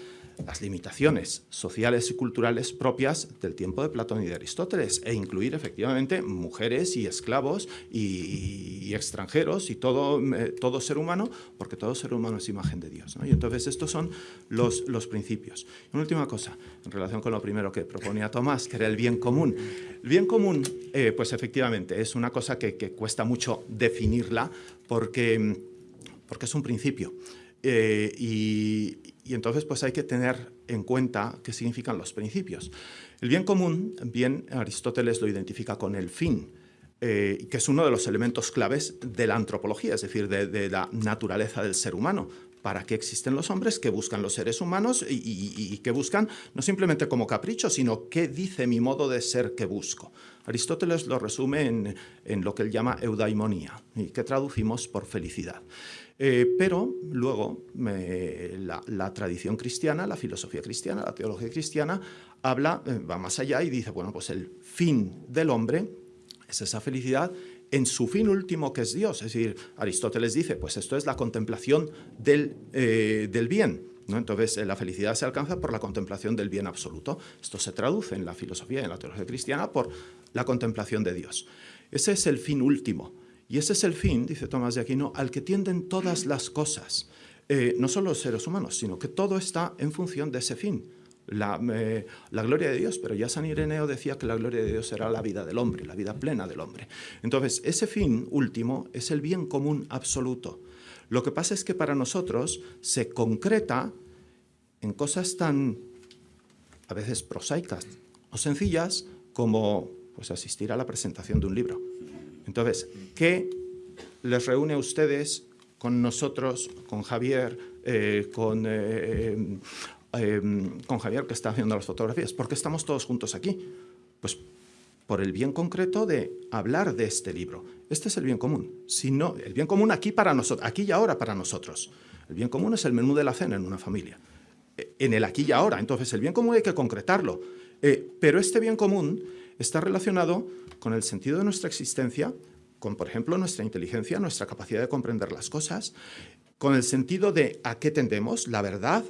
las limitaciones sociales y culturales propias del tiempo de Platón y de Aristóteles e incluir efectivamente mujeres y esclavos y, extranjeros y todo, eh, todo ser humano, porque todo ser humano es imagen de Dios. Y entonces estos son los, los principios. una última cosa, en relación con lo primero que proponía Tomás, que era el bien común. El bien común, eh, pues efectivamente, es una cosa que, cuesta mucho definirla porque, porque es un principio. Eh, y, y entonces pues hay que tener en cuenta qué significan los principios. El bien común, bien Aristóteles lo identifica con el fin, eh, que es uno de los elementos claves de la antropología, es decir, de, la naturaleza del ser humano. ¿Para qué existen los hombres? ¿Qué buscan los seres humanos? Y, qué buscan no simplemente como capricho, sino qué dice mi modo de ser que busco. Aristóteles lo resume en, en lo que él llama eudaimonía, y que traducimos por felicidad. Eh, pero luego la, tradición cristiana, la filosofía cristiana, la teología cristiana, habla, eh, va más allá y dice, bueno, pues el fin del hombre es esa felicidad en su fin último que es Dios. Es decir, Aristóteles dice, pues esto es la contemplación del, eh, del bien. ¿no? Entonces, la felicidad se alcanza por la contemplación del bien absoluto. Esto se traduce en la filosofía y en la teología cristiana por la contemplación de Dios. Ese es el fin último. Y ese es el fin, dice Tomás de Aquino, al que tienden todas las cosas. Eh, no solo los seres humanos, sino que todo está en función de ese fin. La, eh, la, gloria de Dios, pero ya San Ireneo decía que la gloria de Dios era la vida del hombre, la vida plena del hombre. Entonces, ese fin último es el bien común absoluto. Lo que pasa es que para nosotros se concreta en cosas tan, a veces prosaicas o sencillas, como Pues asistir a la presentación de un libro. Entonces, ¿qué les reúne a ustedes con nosotros, con Javier, eh, con, eh, eh, con Javier que está haciendo las fotografías? ¿Por qué estamos todos juntos aquí? Pues por el bien concreto de hablar de este libro. Este es el bien común. Si no, el bien común aquí para nosotros, aquí y ahora para nosotros. El bien común es el menú de la cena en una familia. En el aquí y ahora. Entonces, el bien común hay que concretarlo. pero este bien común está relacionado con el sentido de nuestra existencia, con, por ejemplo, nuestra inteligencia, nuestra capacidad de comprender las cosas, con el sentido de a qué tendemos, la verdad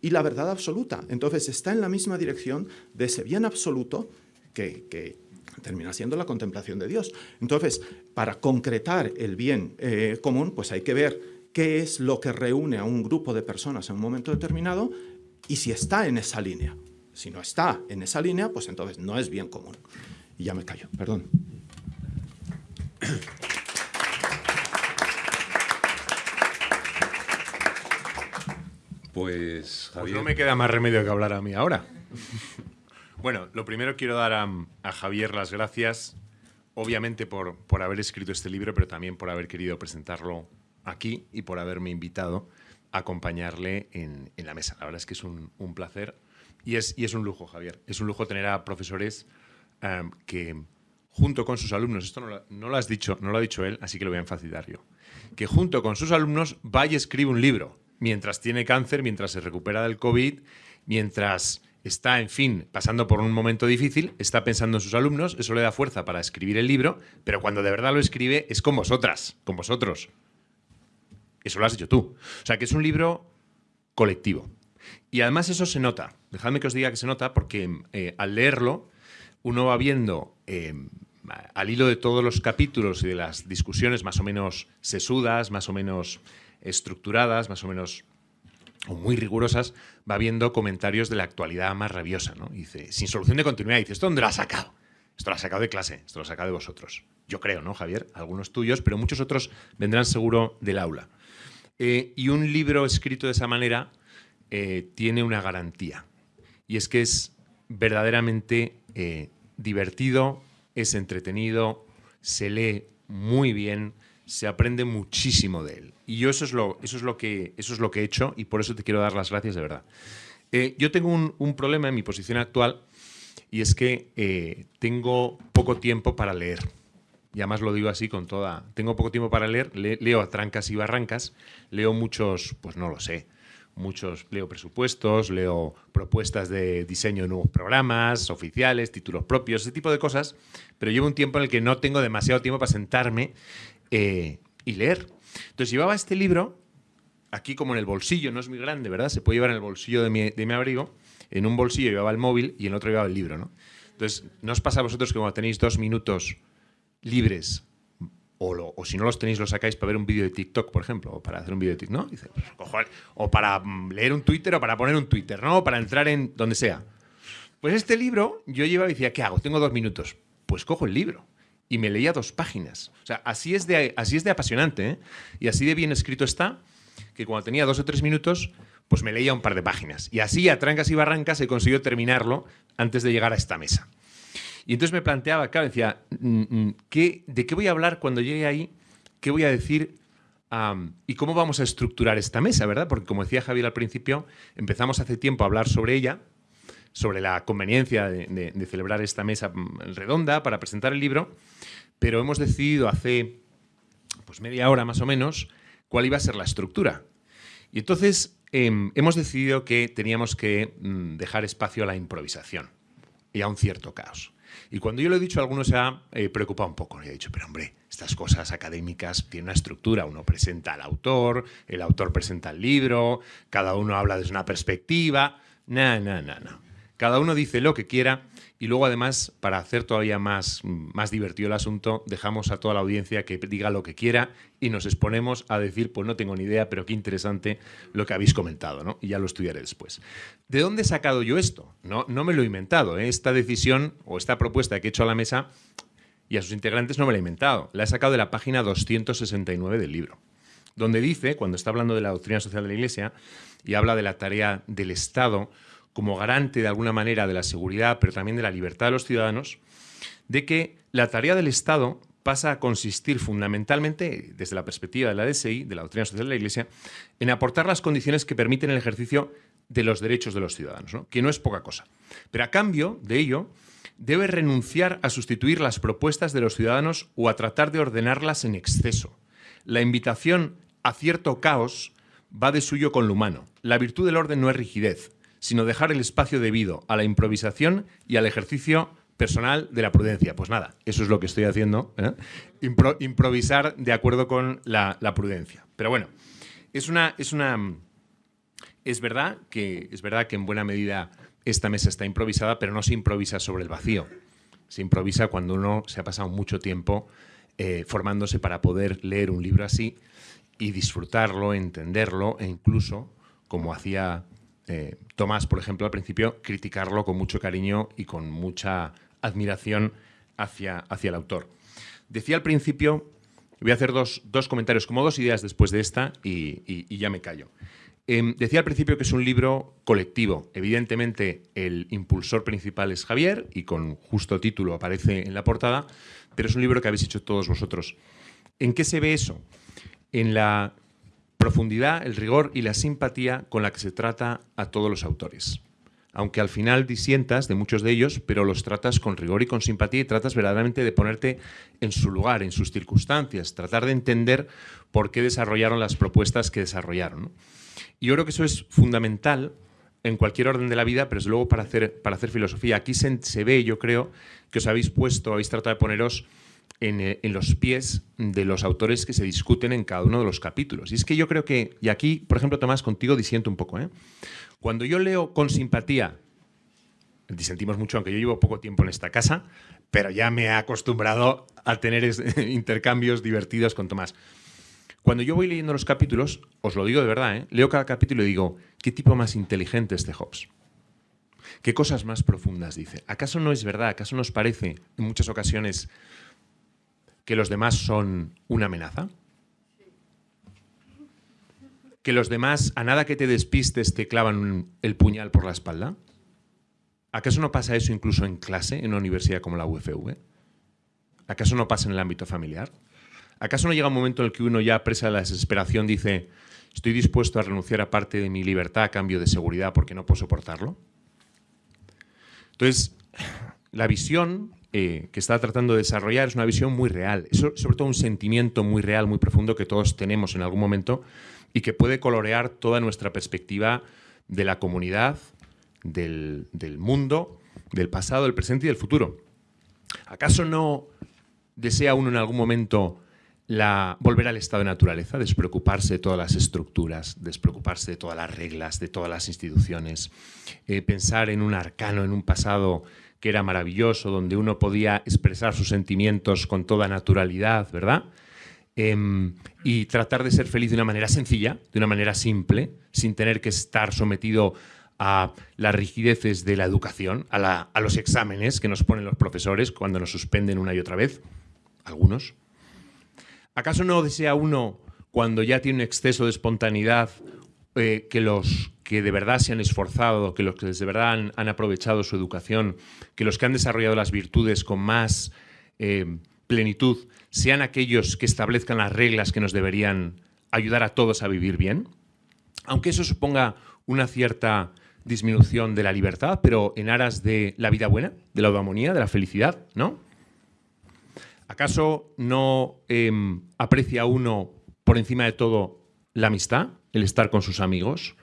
y la verdad absoluta. Entonces está en la misma dirección de ese bien absoluto que, termina siendo la contemplación de Dios. Entonces, para concretar el bien eh, común, pues hay que ver qué es lo que reúne a un grupo de personas en un momento determinado y si está en esa línea. Si no está en esa línea, pues entonces no es bien común. Y ya me callo, perdón. Pues, pues, no me queda más remedio que hablar a mí ahora. bueno, lo primero quiero dar a, Javier las gracias, obviamente por, por, haber escrito este libro, pero también por haber querido presentarlo aquí y por haberme invitado a acompañarle en, la mesa. La verdad es que es un, placer y es, un lujo, Javier. Es un lujo tener a profesores eh, que junto con sus alumnos, esto no lo, has dicho, no lo ha dicho él, así que lo voy a enfatizar yo, que junto con sus alumnos vaya y escribe un libro mientras tiene cáncer, mientras se recupera del COVID, mientras está, en fin, pasando por un momento difícil, está pensando en sus alumnos, eso le da fuerza para escribir el libro, pero cuando de verdad lo escribe es con vosotras, con vosotros. Eso lo has hecho tú. O sea, que es un libro colectivo. Y además eso se nota. Dejadme que os diga que se nota porque eh, al leerlo uno va viendo eh, al hilo de todos los capítulos y de las discusiones más o menos sesudas, más o menos estructuradas, más o menos o muy rigurosas, va viendo comentarios de la actualidad más rabiosa. ¿no? dice, sin solución de continuidad, dice, ¿esto dónde lo ha sacado? Esto lo ha sacado de clase, esto lo ha sacado de vosotros. Yo creo, ¿no, Javier? Algunos tuyos, pero muchos otros vendrán seguro del aula. Eh, y un libro escrito de esa manera eh, tiene una garantía, y es que es verdaderamente eh, divertido, es entretenido, se lee muy bien, se aprende muchísimo de él. Y yo eso es lo, eso es lo, que, eso es lo que he hecho y por eso te quiero dar las gracias de verdad. Eh, yo tengo un, problema en mi posición actual y es que tengo poco tiempo para leer. Y además lo digo así con toda... Tengo poco tiempo para leer, leo a trancas y barrancas, leo muchos, pues no lo sé, muchos, leo presupuestos, leo propuestas de diseño de nuevos programas, oficiales, títulos propios, ese tipo de cosas, pero llevo un tiempo en el que no tengo demasiado tiempo para sentarme eh, y leer. Entonces llevaba este libro aquí como en el bolsillo, no es muy grande, ¿verdad? Se puede llevar en el bolsillo de mi, de mi abrigo, en un bolsillo llevaba el móvil y en el otro llevaba el libro, ¿no? Entonces, ¿no os pasa a vosotros que cuando tenéis dos minutos libres o, si no los tenéis, los sacáis para ver un vídeo de TikTok, por ejemplo, o para hacer un vídeo de TikTok, ¿no? Dice, pues, o para mm, leer un Twitter o para poner un Twitter, ¿no? O para entrar en donde sea. Pues este libro, yo llevaba y decía, ¿qué hago? Tengo dos minutos. Pues cojo el libro y me leía dos páginas. O sea, así es de, así es de apasionante, ¿eh? Y así de bien escrito está, que cuando tenía dos o tres minutos, pues me leía un par de páginas. Y así, a trancas y barrancas, he conseguido terminarlo antes de llegar a esta mesa. Y entonces me planteaba, claro, decía, mm, mm, ¿qué, ¿de qué voy a hablar cuando llegue ahí? ¿Qué voy a decir? ¿Y cómo vamos a estructurar esta mesa, verdad? Porque como decía Javier al principio, empezamos hace tiempo a hablar sobre ella, sobre la conveniencia de, celebrar esta mesa mm, redonda para presentar el libro, pero hemos decidido hace pues media hora más o menos cuál iba a ser la estructura. Y entonces em, hemos decidido que teníamos que dejar espacio a la improvisación y a un cierto caos. Y cuando yo lo he dicho, algunos se ha eh, preocupado un poco. Y ha dicho, pero hombre, estas cosas académicas tienen una estructura. Uno presenta al autor, el autor presenta el libro, cada uno habla desde una perspectiva. No, no, no, no. Cada uno dice lo que quiera y luego además, para hacer todavía más, más divertido el asunto, dejamos a toda la audiencia que diga lo que quiera y nos exponemos a decir, pues no tengo ni idea, pero qué interesante lo que habéis comentado, ¿no? Y ya lo estudiaré después. ¿De dónde he sacado yo esto? No, no me lo he inventado. ¿eh? Esta decisión o esta propuesta que he hecho a la mesa y a sus integrantes no me la he inventado. La he sacado de la página 269 del libro, donde dice, cuando está hablando de la doctrina social de la Iglesia y habla de la tarea del Estado como garante de alguna manera de la seguridad, pero también de la libertad de los ciudadanos, de que la tarea del Estado pasa a consistir fundamentalmente, desde la perspectiva de la DSI, de la doctrina social de la Iglesia, en aportar las condiciones que permiten el ejercicio de los derechos de los ciudadanos, que no es poca cosa. Pero a cambio de ello, debe renunciar a sustituir las propuestas de los ciudadanos o a tratar de ordenarlas en exceso. La invitación a cierto caos va de suyo con lo humano. La virtud del orden no es rigidez, sino dejar el espacio debido a la improvisación y al ejercicio personal de la prudencia. Pues nada, eso es lo que estoy haciendo, ¿eh? improvisar de acuerdo con la, prudencia. Pero bueno, es una, es una, es verdad que es verdad que en buena medida esta mesa está improvisada, pero no se improvisa sobre el vacío. Se improvisa cuando uno se ha pasado mucho tiempo eh, formándose para poder leer un libro así y disfrutarlo, entenderlo e incluso, como hacía eh, Tomás, por ejemplo, al principio, criticarlo con mucho cariño y con mucha admiración hacia, hacia el autor. Decía al principio, voy a hacer dos, comentarios, como dos ideas después de esta y, ya me callo. Em, decía al principio que es un libro colectivo. Evidentemente, el impulsor principal es Javier y con justo título aparece en la portada, pero es un libro que habéis hecho todos vosotros. ¿En qué se ve eso? En la profundidad, el rigor y la simpatía con la que se trata a todos los autores aunque al final disientas de muchos de ellos, pero los tratas con rigor y con simpatía y tratas verdaderamente de ponerte en su lugar, en sus circunstancias, tratar de entender por qué desarrollaron las propuestas que desarrollaron. Y yo creo que eso es fundamental en cualquier orden de la vida, pero es luego para hacer, para hacer filosofía. Aquí se, ve, yo creo, que os habéis puesto, habéis tratado de poneros en, eh, en, los pies de los autores que se discuten en cada uno de los capítulos. Y es que yo creo que, y aquí, por ejemplo, Tomás, contigo disiento un poco, ¿eh? Cuando yo leo con simpatía, disentimos mucho, aunque yo llevo poco tiempo en esta casa, pero ya me he acostumbrado a tener intercambios divertidos con Tomás. Cuando yo voy leyendo los capítulos, os lo digo de verdad, ¿eh? leo cada capítulo y digo, ¿qué tipo más inteligente este Hobbes? ¿Qué cosas más profundas dice? ¿Acaso no es verdad? ¿Acaso nos parece en muchas ocasiones que los demás son una amenaza? que los demás, a nada que te despistes, te clavan el puñal por la espalda? ¿Acaso no pasa eso incluso en clase, en una universidad como la UFV? ¿Acaso no pasa en el ámbito familiar? ¿Acaso no llega un momento en el que uno ya presa la desesperación dice estoy dispuesto a renunciar a parte de mi libertad a cambio de seguridad porque no puedo soportarlo? Entonces, la visión eh, que está tratando de desarrollar es una visión muy real, sobre todo un sentimiento muy real, muy profundo que todos tenemos en algún momento y que puede colorear toda nuestra perspectiva de la comunidad, del, mundo, del pasado, del presente y del futuro. ¿Acaso no desea uno en algún momento volver al estado de naturaleza, despreocuparse de todas las estructuras, despreocuparse de todas las reglas, de todas las instituciones, eh, pensar en un arcano, en un pasado que era maravilloso, donde uno podía expresar sus sentimientos con toda naturalidad, ¿verdad? Em, y tratar de ser feliz de una manera sencilla, de una manera simple, sin tener que estar sometido a las rigideces de la educación, a, los exámenes que nos ponen los profesores cuando nos suspenden una y otra vez, algunos. ¿Acaso no desea uno, cuando ya tiene un exceso de espontaneidad, eh, que los que de verdad se han esforzado, que los que de verdad han, aprovechado su educación, que los que han desarrollado las virtudes con más eh, plenitud, sean aquellos que establezcan las reglas que nos deberían ayudar a todos a vivir bien, aunque eso suponga una cierta disminución de la libertad, pero en aras de la vida buena, de la armonía, de la felicidad, ¿no? ¿Acaso no em, aprecia uno por encima de todo la amistad, el estar con sus amigos?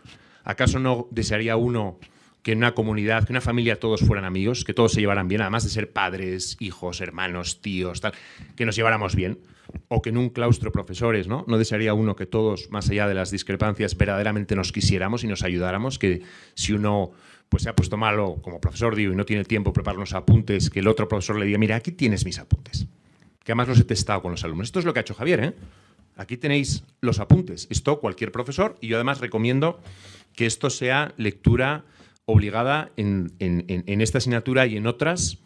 ¿Acaso no desearía uno que en una comunidad, que en una familia todos fueran amigos, que todos se llevaran bien, además de ser padres, hijos, hermanos, tíos, tal, que nos lleváramos bien. O que en un claustro profesores, ¿no? No desearía uno que todos, más allá de las discrepancias, verdaderamente nos quisiéramos y nos ayudáramos, que si uno pues se ha puesto malo como profesor, digo, y no tiene tiempo para preparar unos apuntes, que el otro profesor le diga, mira, aquí tienes mis apuntes. Que además los he testado con los alumnos. Esto es lo que ha hecho Javier, ¿eh? Aquí tenéis los apuntes. Esto cualquier profesor, y yo además recomiendo que esto sea lectura obligada en, esta asignatura y en otras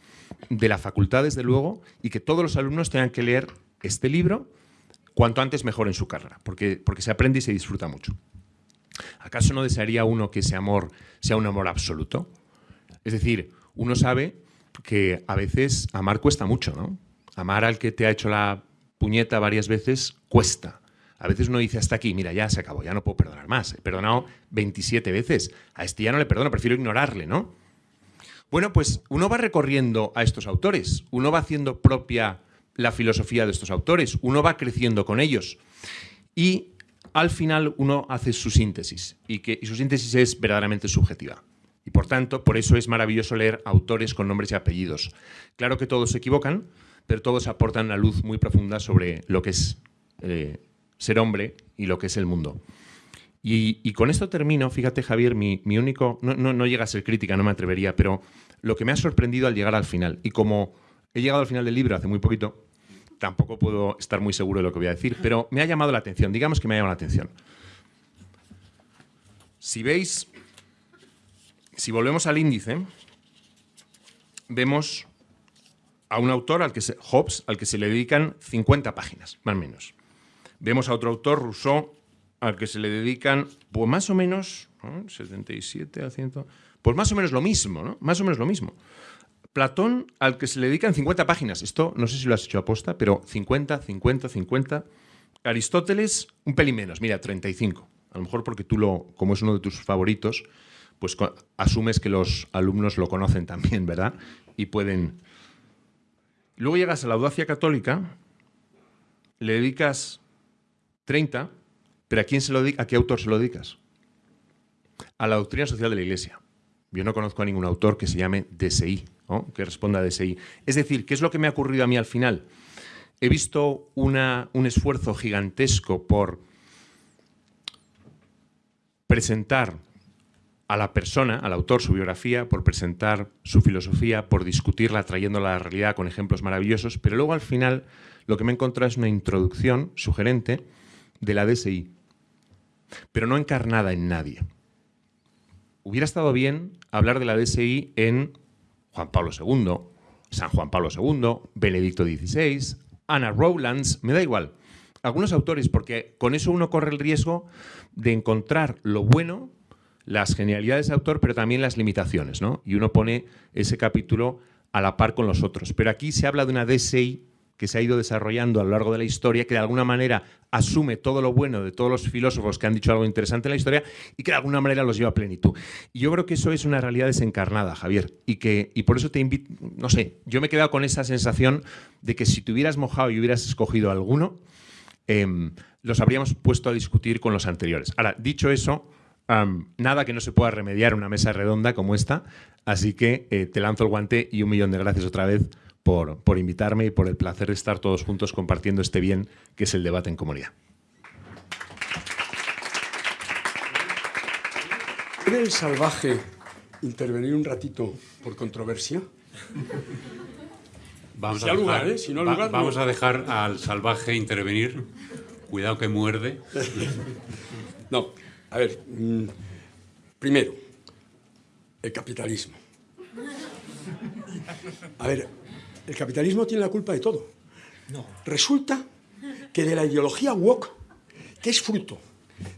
de la facultad, desde luego, y que todos los alumnos tengan que leer este libro cuanto antes mejor en su carrera, porque, porque se aprende y se disfruta mucho. ¿Acaso no desearía uno que ese amor sea un amor absoluto? Es decir, uno sabe que a veces amar cuesta mucho, ¿no? Amar al que te ha hecho la puñeta varias veces cuesta. A veces uno dice hasta aquí, mira, ya se acabó, ya no puedo perdonar más. He perdonado 27 veces. A este ya no le perdono, prefiero ignorarle, ¿no? Bueno, pues uno va recorriendo a estos autores, uno va haciendo propia la filosofía de estos autores, uno va creciendo con ellos y al final uno hace su síntesis y, que, su síntesis es verdaderamente subjetiva. Y por tanto, por eso es maravilloso leer autores con nombres y apellidos. Claro que todos se equivocan, pero todos aportan una luz muy profunda sobre lo que es eh, ser hombre y lo que es el mundo. Y, con esto termino, fíjate Javier, mi, único, no, no, llega a ser crítica, no me atrevería, pero lo que me ha sorprendido al llegar al final, y como he llegado al final del libro hace muy poquito, tampoco puedo estar muy seguro de lo que voy a decir, pero me ha llamado la atención, digamos que me ha llamado la atención. Si veis, si volvemos al índice, vemos a un autor, al que se, Hobbes, al que se le dedican 50 páginas, más o menos. Vemos a otro autor, Rousseau, al que se le dedican, pues más o menos, 77 a 100, pues más o menos lo mismo, ¿no? Más o menos lo mismo. Platón, al que se le dedican 50 páginas. Esto no sé si lo has hecho aposta, pero 50, 50, 50. Aristóteles, un pelín menos, mira, 35. A lo mejor porque tú, lo, como es uno de tus favoritos, pues asumes que los alumnos lo conocen también, ¿verdad? Y pueden... Luego llegas a la audacia católica, le dedicas 30, pero ¿a quién se lo ¿A qué autor se lo dedicas? A la doctrina social de la Iglesia. Yo no conozco a ningún autor que se llame DSI, que responda a DSI. Es decir, ¿qué es lo que me ha ocurrido a mí al final? He visto una, un esfuerzo gigantesco por presentar a la persona, al autor, su biografía, por presentar su filosofía, por discutirla, trayéndola a la realidad con ejemplos maravillosos, pero luego al final lo que me he encontrado es una introducción sugerente de la DSI, pero no encarnada en nadie. Hubiera estado bien hablar de la DSI en Juan Pablo II, San Juan Pablo II, Benedicto XVI, Anna Rowlands, me da igual. Algunos autores, porque con eso uno corre el riesgo de encontrar lo bueno, las genialidades de autor, pero también las limitaciones, ¿no? Y uno pone ese capítulo a la par con los otros. Pero aquí se habla de una DSI que se ha ido desarrollando a lo largo de la historia, que de alguna manera asume todo lo bueno de todos los filósofos que han dicho algo interesante en la historia y que de alguna manera los lleva a plenitud. Y yo creo que eso es una realidad desencarnada, Javier, y, que, y por eso te invito, no sé, yo me he quedado con esa sensación de que si te hubieras mojado y hubieras escogido alguno, em, los habríamos puesto a discutir con los anteriores. Ahora, dicho eso, nada que no se pueda remediar una mesa redonda como esta, así que eh, te lanzo el guante y un millón de gracias otra vez por, invitarme y por el placer de estar todos juntos compartiendo este bien que es el debate en comunidad. ¿Puede el salvaje intervenir un ratito por controversia? Vamos, a dejar, ¿eh? vamos a dejar al salvaje intervenir. Cuidado que muerde. No, a ver, mm, primero, el capitalismo. A ver, el capitalismo tiene la culpa de todo. No. Resulta que de la ideología woke, que es fruto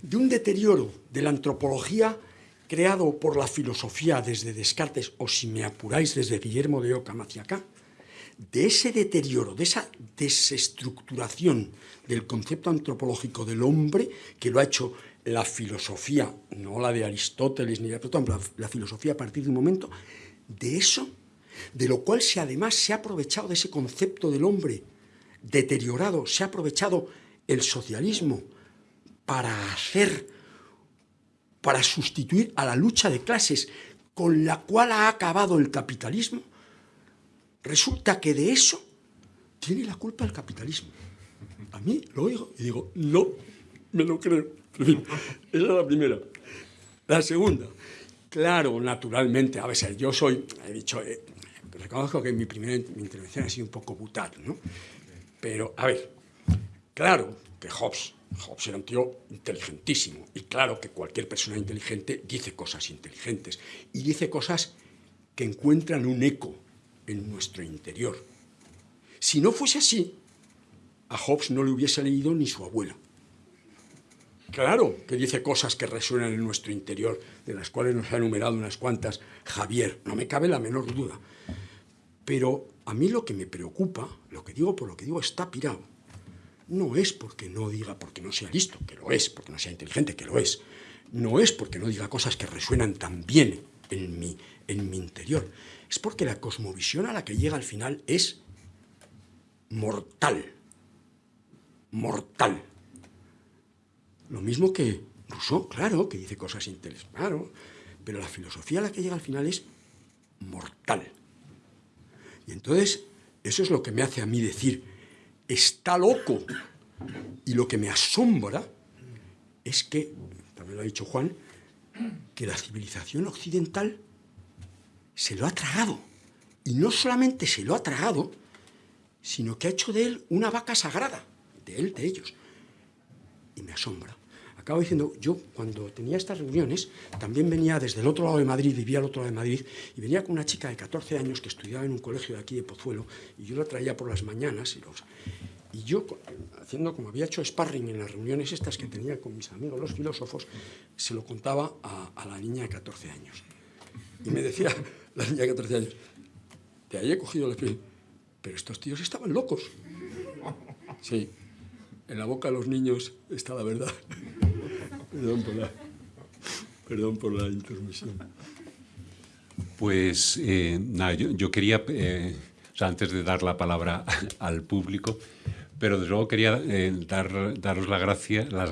de un deterioro de la antropología creado por la filosofía desde Descartes, o si me apuráis, desde Guillermo de Ockham hacia acá, de ese deterioro, de esa desestructuración del concepto antropológico del hombre, que lo ha hecho la filosofía, no la de Aristóteles ni de Platón, la filosofía a partir de un momento, de eso de lo cual se además se ha aprovechado de ese concepto del hombre deteriorado, se ha aprovechado el socialismo para hacer, para sustituir a la lucha de clases con la cual ha acabado el capitalismo, resulta que de eso tiene la culpa el capitalismo. A mí lo oigo y digo, no, me lo creo. Esa es la primera. La segunda, claro, naturalmente, a veces yo soy, he dicho, eh, reconozco que mi primera intervención ha sido un poco brutal, ¿no? Pero, a ver, claro que Hobbes, Hobbes era un tío inteligentísimo, y claro que cualquier persona inteligente dice cosas inteligentes, y dice cosas que encuentran un eco en nuestro interior. Si no fuese así, a Hobbes no le hubiese leído ni su abuela, Claro que dice cosas que resuenan en nuestro interior, de las cuales nos ha enumerado unas cuantas Javier, no me cabe la menor duda. Pero a mí lo que me preocupa, lo que digo por lo que digo, está pirado. No es porque no diga, porque no sea listo, que lo es, porque no sea inteligente, que lo es. No es porque no diga cosas que resuenan tan bien en mi, en mi interior. Es porque la cosmovisión a la que llega al final es mortal. Mortal. Lo mismo que Rousseau, claro, que dice cosas intelectuales, claro, pero la filosofía a la que llega al final es mortal. Y entonces, eso es lo que me hace a mí decir, está loco. Y lo que me asombra es que, también lo ha dicho Juan, que la civilización occidental se lo ha tragado. Y no solamente se lo ha tragado, sino que ha hecho de él una vaca sagrada, de él, de ellos. Y me asombra. Acabo diciendo, yo cuando tenía estas reuniones, también venía desde el otro lado de Madrid, vivía al otro lado de Madrid, y venía con una chica de 14 años que estudiaba en un colegio de aquí de Pozuelo, y yo la traía por las mañanas, y, los, y yo, haciendo como había hecho sparring en las reuniones estas que tenía con mis amigos los filósofos, se lo contaba a, la niña de 14 años. Y me decía la niña de 14 años, te haya cogido el pero estos tíos estaban locos. Sí, en la boca de los niños está la verdad. Perdón por la, perdón por la intermisión. Pues eh, nada, yo, quería, eh, antes de dar la palabra al público, pero desde luego quería eh, dar, daros las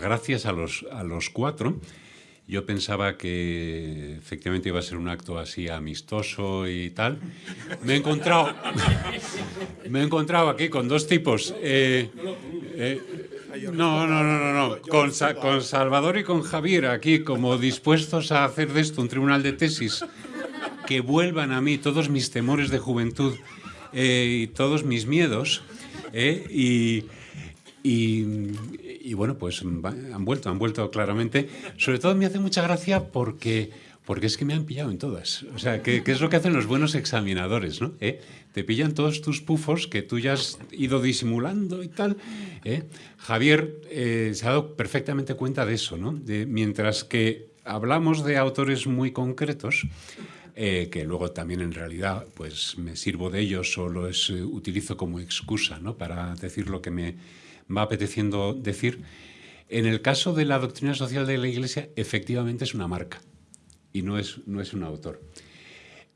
gracias a los, a los cuatro. Yo pensaba que efectivamente iba a ser un acto así amistoso y tal. Me he encontrado, me he encontrado aquí con dos tipos. No, no, no, no, no. Con, con, Salvador y con Javier aquí como dispuestos a hacer de esto un tribunal de tesis que vuelvan a mí todos mis temores de juventud eh, y todos mis miedos. Eh, y, y, bueno, pues han vuelto, han vuelto claramente. Sobre todo me hace mucha gracia porque porque es que me han pillado en todas. O sea, ¿qué, es lo que hacen los buenos examinadores? ¿no? ¿Eh? Te pillan todos tus pufos que tú ya has ido disimulando y tal. ¿eh? Javier eh, se ha dado perfectamente cuenta de eso, ¿no? De, mientras que hablamos de autores muy concretos, que luego también en realidad pues me sirvo de ellos o los utilizo como excusa ¿no? para decir lo que me va apeteciendo decir. En el caso de la doctrina social de la Iglesia, efectivamente es una marca y no es, no es un autor.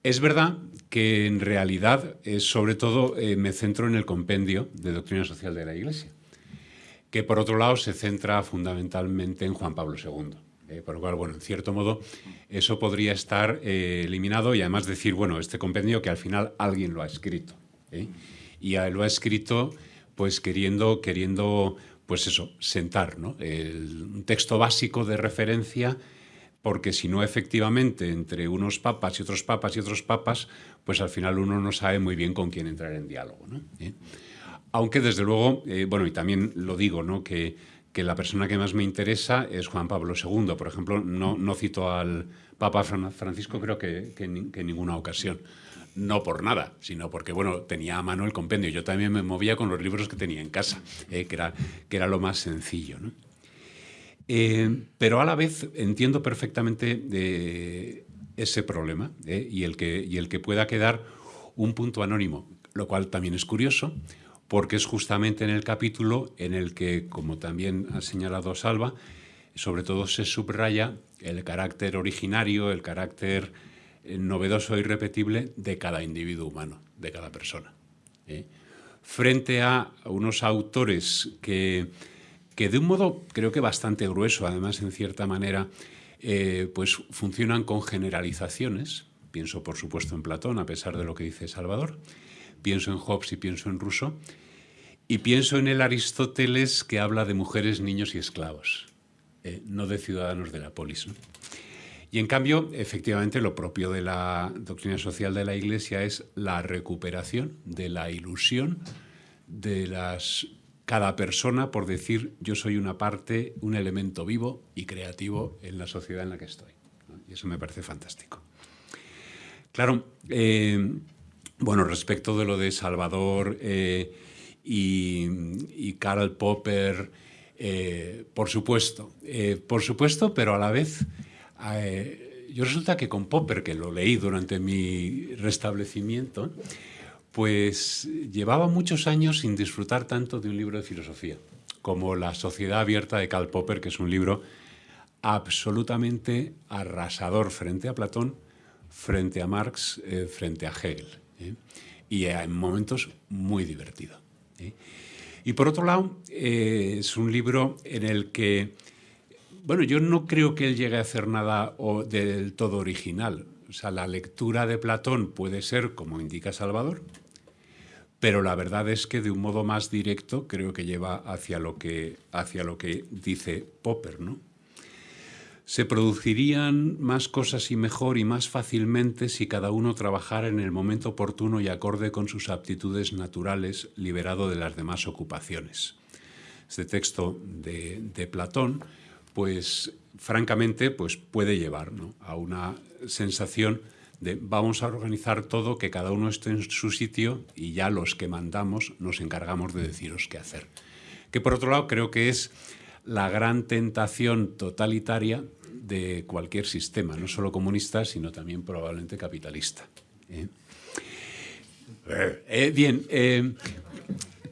Es verdad que en realidad, sobre todo, eh, me centro en el compendio de doctrina social de la Iglesia, que por otro lado se centra fundamentalmente en Juan Pablo II. Eh, por lo cual, bueno, en cierto modo, eso podría estar eh, eliminado y además decir, bueno, este compendio que al final alguien lo ha escrito. Y lo ha escrito pues queriendo, queriendo pues eso, sentar, ¿no? un texto básico de referencia porque si no, efectivamente, entre unos papas y otros papas y otros papas, pues al final uno no sabe muy bien con quién entrar en diálogo. ¿Eh? Aunque, desde luego, eh, bueno, y también lo digo, ¿no? que, que, la persona que más me interesa es Juan Pablo II. Por ejemplo, no, no cito al Papa Francisco, creo que, que, en, ninguna ocasión. No por nada, sino porque, bueno, tenía a mano el compendio. Yo también me movía con los libros que tenía en casa, ¿eh? que, era, que era lo más sencillo. ¿no? Eh, pero a la vez entiendo perfectamente ese problema ¿eh? y, el que, y el que pueda quedar un punto anónimo, lo cual también es curioso, porque es justamente en el capítulo en el que, como también ha señalado Salva, sobre todo se subraya el carácter originario, el carácter eh, novedoso e irrepetible de cada individuo humano, de cada persona. Frente a unos autores que que de un modo creo que bastante grueso, además en cierta manera, eh, pues funcionan con generalizaciones. Pienso, por supuesto, en Platón, a pesar de lo que dice Salvador. Pienso en Hobbes y pienso en Rousseau. Y pienso en el Aristóteles que habla de mujeres, niños y esclavos, eh, no de ciudadanos de la polis. Y en cambio, efectivamente, lo propio de la doctrina social de la Iglesia es la recuperación de la ilusión de las cada persona por decir yo soy una parte, un elemento vivo y creativo en la sociedad en la que estoy. Y eso me parece fantástico. Claro, eh, bueno, respecto de lo de Salvador eh, y, Karl Popper, Eh, por supuesto, por supuesto, pero a la vez, yo resulta que con Popper, que lo leí durante mi restablecimiento, pues llevaba muchos años sin disfrutar tanto de un libro de filosofía como La Sociedad Abierta de Karl Popper, que es un libro absolutamente arrasador frente a Platón, frente a Marx, frente a Hegel. Y en momentos muy divertido. Y por otro lado, eh, es un libro en el que, bueno, yo no creo que él llegue a hacer nada del todo original. O sea, la lectura de Platón puede ser, como indica Salvador, pero la verdad es que de un modo más directo creo que lleva hacia lo que, hacia lo que dice Popper, ¿no? Se producirían más cosas y mejor y más fácilmente si cada uno trabajara en el momento oportuno y acorde con sus aptitudes naturales, liberado de las demás ocupaciones. Este texto de, Platón, pues francamente, pues puede llevar a una sensación de vamos a organizar todo, que cada uno esté en su sitio y ya los que mandamos nos encargamos de deciros qué hacer. Que por otro lado creo que es la gran tentación totalitaria de cualquier sistema, no solo comunista, sino también probablemente capitalista. ¿eh? Eh, bien, eh,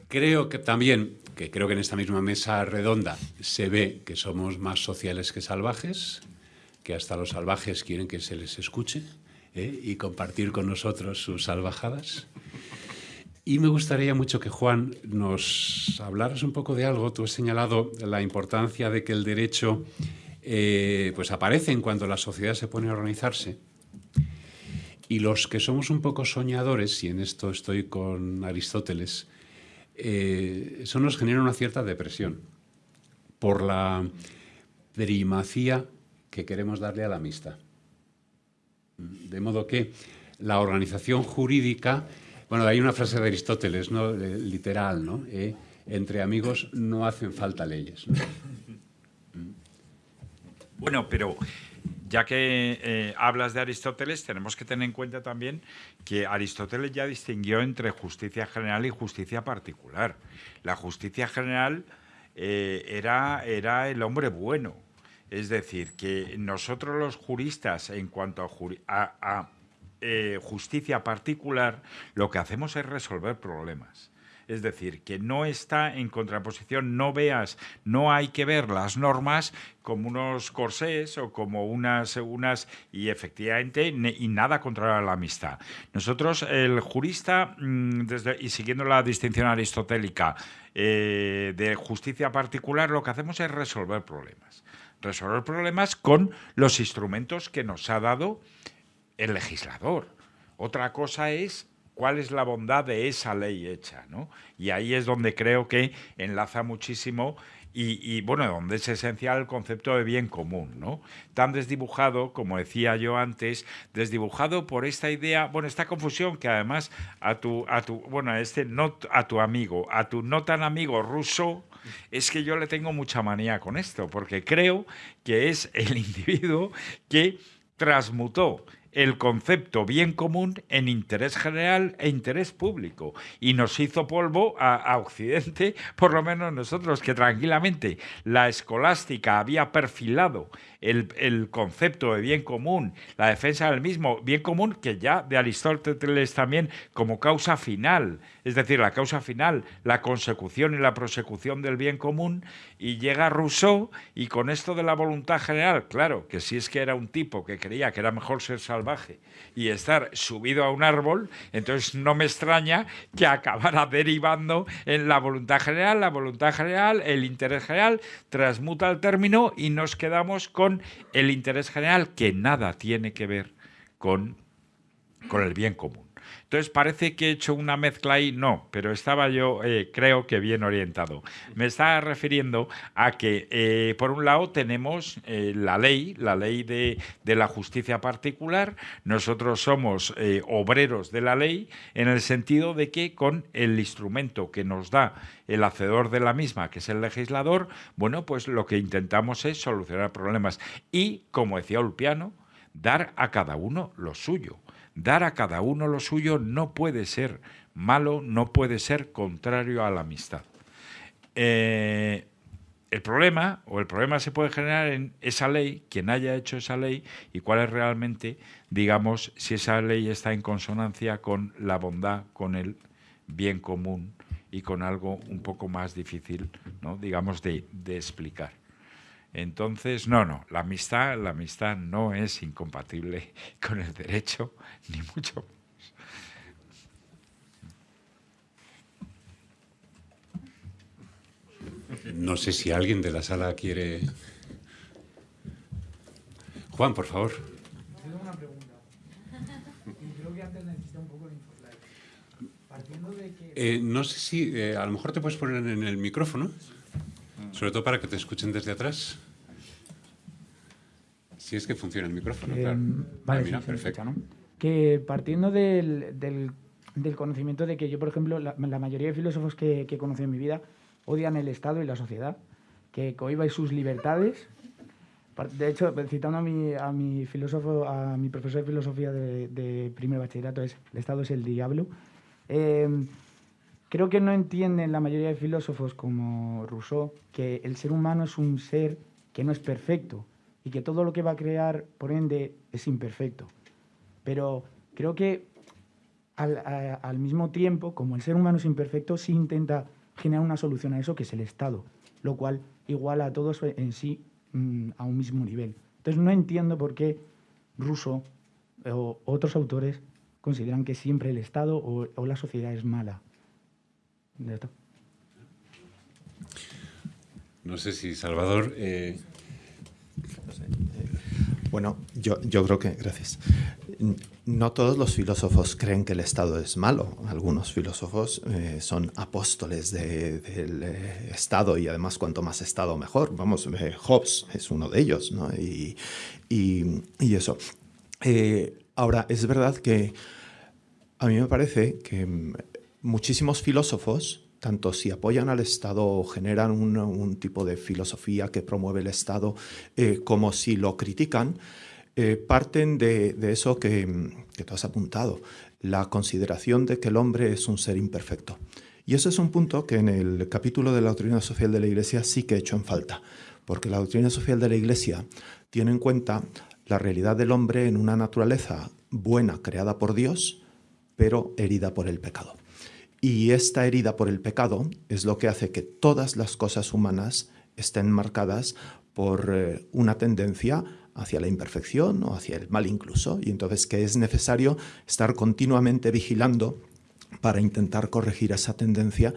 creo que también, que creo que en esta misma mesa redonda se ve que somos más sociales que salvajes, que hasta los salvajes quieren que se les escuche y compartir con nosotros sus salvajadas. Y me gustaría mucho que Juan nos hablaras un poco de algo. Tú has señalado la importancia de que el derecho eh, pues aparecen cuando la sociedad se pone a organizarse. Y los que somos un poco soñadores, y en esto estoy con Aristóteles, eh, eso nos genera una cierta depresión por la primacía que queremos darle a la amistad. De modo que la organización jurídica, bueno, hay una frase de Aristóteles, ¿no? Eh, literal, ¿no? entre amigos no hacen falta leyes. Bueno, pero ya que eh, hablas de Aristóteles, tenemos que tener en cuenta también que Aristóteles ya distinguió entre justicia general y justicia particular. La justicia general eh, era, era el hombre bueno. Es decir, que nosotros los juristas, en cuanto a, eh, justicia particular, lo que hacemos es resolver problemas. Es decir, que no está en contraposición, no veas, no hay que ver las normas como unos corsés o como unas, unas y efectivamente, y nada contra la amistad. Nosotros, el jurista, mm, desde, y siguiendo la distinción aristotélica eh, de justicia particular, lo que hacemos es resolver problemas. Resolver problemas con los instrumentos que nos ha dado el legislador. Otra cosa es cuál es la bondad de esa ley hecha, ¿no? Y ahí es donde creo que enlaza muchísimo y, bueno, donde es esencial el concepto de bien común, ¿no? Tan desdibujado, como decía yo antes, desdibujado por esta idea, bueno, esta confusión que además a tu, a tu bueno, a este no a tu amigo, a tu no tan amigo ruso, es que yo le tengo mucha manía con esto, porque creo que es el individuo que transmutó el concepto bien común en interés general e interés público. Y nos hizo polvo a, Occidente, por lo menos nosotros, que tranquilamente la escolástica había perfilado el, concepto de bien común, la defensa del mismo bien común, que ya de Aristóteles también como causa final, es decir, la causa final, la consecución y la prosecución del bien común, y llega Rousseau y con esto de la voluntad general, claro, que si es que era un tipo que creía que era mejor ser salvaje y estar subido a un árbol, entonces no me extraña que acabara derivando en la voluntad general, la voluntad general, el interés general, transmuta el término y nos quedamos con el interés general que nada tiene que ver con, con el bien común. Entonces parece que he hecho una mezcla ahí, no, pero estaba yo, eh, creo que bien orientado. Me estaba refiriendo a que, eh, por un lado, tenemos eh, la ley, la ley de, de, la justicia particular. Nosotros somos obreros de la ley en el sentido de que con el instrumento que nos da el hacedor de la misma, que es el legislador, bueno, pues lo que intentamos es solucionar problemas. Y, como decía Ulpiano, dar a cada uno lo suyo. Dar a cada uno lo suyo no puede ser malo, no puede ser contrario a la amistad. Eh, el problema, o el problema se puede generar en esa ley, quien haya hecho esa ley, y cuál es realmente, digamos, si esa ley está en consonancia con la bondad, con el bien común y con algo un poco más difícil, ¿no? digamos, de, de explicar. Entonces, no, no, la amistad, la amistad no es incompatible con el derecho, ni mucho No sé si alguien de la sala quiere... Juan, por favor. Tengo una pregunta. creo que antes necesité un poco de información. Partiendo de que... Eh, no sé si... Eh, a lo mejor te puedes poner en el micrófono, sobre todo para que te escuchen desde atrás. Si es que funciona el micrófono, eh, claro. Vale, ah, mira, perfecto. ¿no? Que partiendo del, del, del, conocimiento de que yo, por ejemplo, la, la mayoría de filósofos que, que he conocido en mi vida odian el Estado y la sociedad, que cohiba sus libertades. De hecho, citando a mi, a mi filósofo, a mi profesor de filosofía de, primer bachillerato, es el Estado es el diablo. Em, creo que no entienden la mayoría de filósofos como Rousseau que el ser humano es un ser que no es perfecto y que todo lo que va a crear, por ende, es imperfecto. Pero creo que al, mismo tiempo, como el ser humano es imperfecto, sí intenta genera una solución a eso que es el Estado, lo cual iguala a todos en sí mm, a un mismo nivel. Entonces no entiendo por qué Russo o otros autores consideran que siempre el Estado o, la sociedad es mala. No sé si Salvador... Eh, bueno, yo, yo creo que, gracias. No todos los filósofos creen que el Estado es malo. Algunos filósofos eh, son apóstoles del eh, Estado y además cuanto más Estado mejor. Vamos, eh, Hobbes es uno de ellos, ¿no? Y, y, eso. ahora, es verdad que a mí me parece que mm, muchísimos filósofos tanto si apoyan al Estado o generan un, un tipo de filosofía que promueve el Estado, eh, como si lo critican, eh, parten de, eso que, que, tú has apuntado, la consideración de que el hombre es un ser imperfecto. Y ese es un punto que en el capítulo de la doctrina social de la Iglesia sí que he hecho en falta, porque la doctrina social de la Iglesia tiene en cuenta la realidad del hombre en una naturaleza buena creada por Dios, pero herida por el pecado. Y esta herida por el pecado es lo que hace que todas las cosas humanas estén marcadas por eh, una tendencia hacia la imperfección o hacia el mal incluso, y entonces que es necesario estar continuamente vigilando para intentar corregir esa tendencia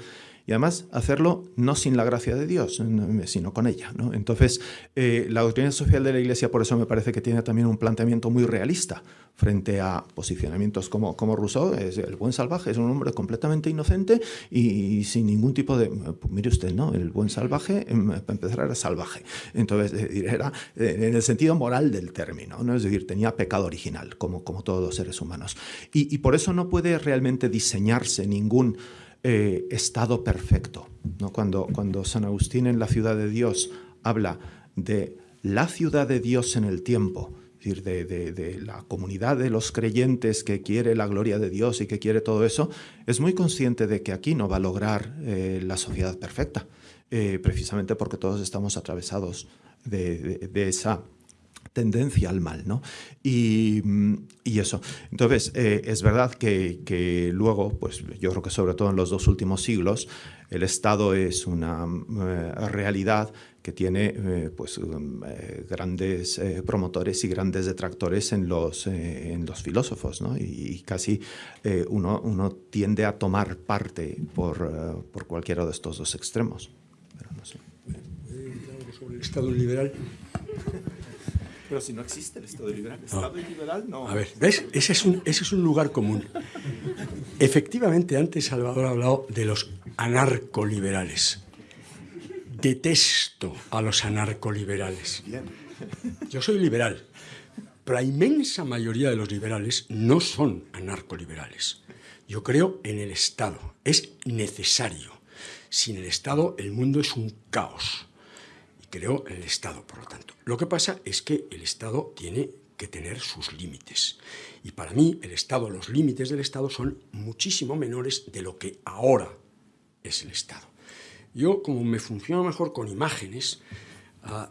y además hacerlo no sin la gracia de Dios, sino con ella. ¿no? Entonces, eh, la doctrina social de la Iglesia por eso me parece que tiene también un planteamiento muy realista frente a posicionamientos como, como Rousseau, es el buen salvaje es un hombre completamente inocente y, sin ningún tipo de... Pues mire usted, ¿no? El buen salvaje, em, para empezar, era salvaje. Entonces, era eh, en el sentido moral del término, ¿no? Es decir, tenía pecado original, como, como todos los seres humanos. Y, y por eso no puede realmente diseñarse ningún eh, estado perfecto. ¿no? Cuando, cuando San Agustín en la ciudad de Dios habla de la ciudad de Dios en el tiempo, es decir, de, de, la comunidad de los creyentes que quiere la gloria de Dios y que quiere todo eso, es muy consciente de que aquí no va a lograr eh, la sociedad perfecta, eh, precisamente porque todos estamos atravesados de, esa tendencia al mal, ¿no? Y, eso. Entonces, eh, es verdad que, luego, pues yo creo que sobre todo en los dos últimos siglos, el Estado es una eh, realidad que tiene eh, pues, grandes promotores y grandes detractores en los, en los filósofos, ¿no? Y, casi uno, uno tiende a tomar parte por, por cualquiera de estos dos extremos. Pero no sé. sobre el Estado liberal. Pero si no existe el Estado liberal, Estado liberal no. A ver, ¿ves? Ese es, un, ese es un lugar común. Efectivamente, antes Salvador ha hablado de los anarcoliberales. Detesto a los anarcoliberales. Yo soy liberal, pero la inmensa mayoría de los liberales no son anarcoliberales. Yo creo en el Estado. Es necesario. Sin el Estado el mundo es un caos creo en el Estado, por lo tanto. Lo que pasa es que el Estado tiene que tener sus límites. Y para mí, el Estado, los límites del Estado son muchísimo menores de lo que ahora es el Estado. Yo, como me funciona mejor con imágenes, ah,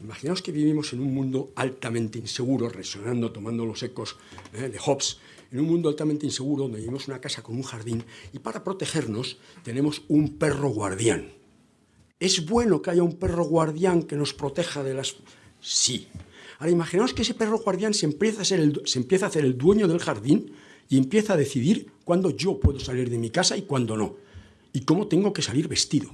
imaginaos que vivimos en un mundo altamente inseguro, resonando, tomando los ecos eh, de Hobbes, en un mundo altamente inseguro donde vivimos una casa con un jardín y para protegernos tenemos un perro guardián. ¿Es bueno que haya un perro guardián que nos proteja de las...? Sí. Ahora imaginaos que ese perro guardián se empieza, a ser el, se empieza a hacer el dueño del jardín y empieza a decidir cuándo yo puedo salir de mi casa y cuándo no. Y cómo tengo que salir vestido.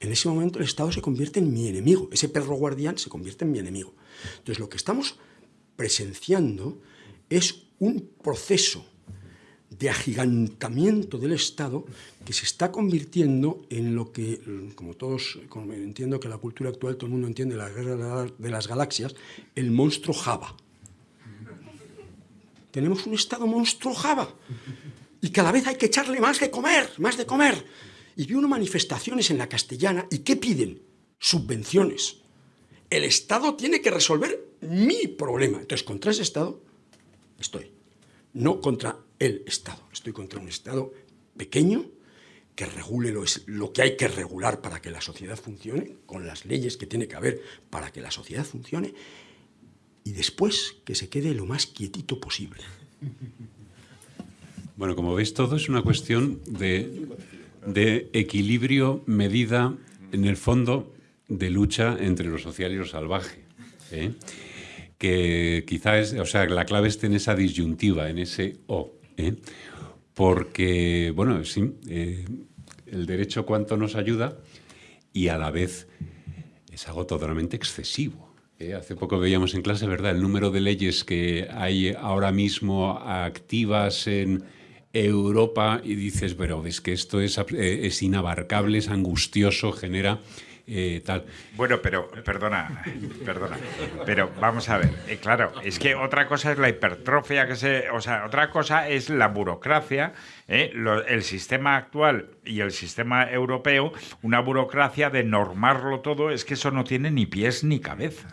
En ese momento el Estado se convierte en mi enemigo. Ese perro guardián se convierte en mi enemigo. Entonces lo que estamos presenciando es un proceso de agigantamiento del Estado que se está convirtiendo en lo que, como todos, entiendo que la cultura actual todo el mundo entiende, la guerra de las galaxias, el monstruo Java. Tenemos un Estado monstruo Java y cada vez hay que echarle más de comer, más de comer. Y vi unas manifestaciones en la castellana y ¿qué piden? Subvenciones. El Estado tiene que resolver mi problema. Entonces, contra ese Estado estoy. No contra el Estado. Estoy contra un Estado pequeño que regule lo, que hay que regular para que la sociedad funcione, con las leyes que tiene que haber para que la sociedad funcione, y después que se quede lo más quietito posible. Bueno, como veis, todo es una cuestión de, de equilibrio, medida, en el fondo, de lucha entre lo social y lo salvaje. ¿eh? Que quizás, o sea, la clave está en esa disyuntiva, en ese o. ¿eh? Porque, bueno, sí, eh, el derecho cuánto nos ayuda y a la vez es algo totalmente excesivo. ¿eh? Hace poco veíamos en clase, ¿verdad?, el número de leyes que hay ahora mismo activas en Europa y dices, pero es que esto es, es inabarcable, es angustioso, genera eh. Bueno, pero, perdona, perdona, pero vamos a ver, eh, claro, es que otra cosa es la hipertrofia que se, o sea, otra cosa es la burocracia, eh, el sistema actual y el sistema europeo, una burocracia de normarlo todo, es que eso no tiene ni pies ni cabeza.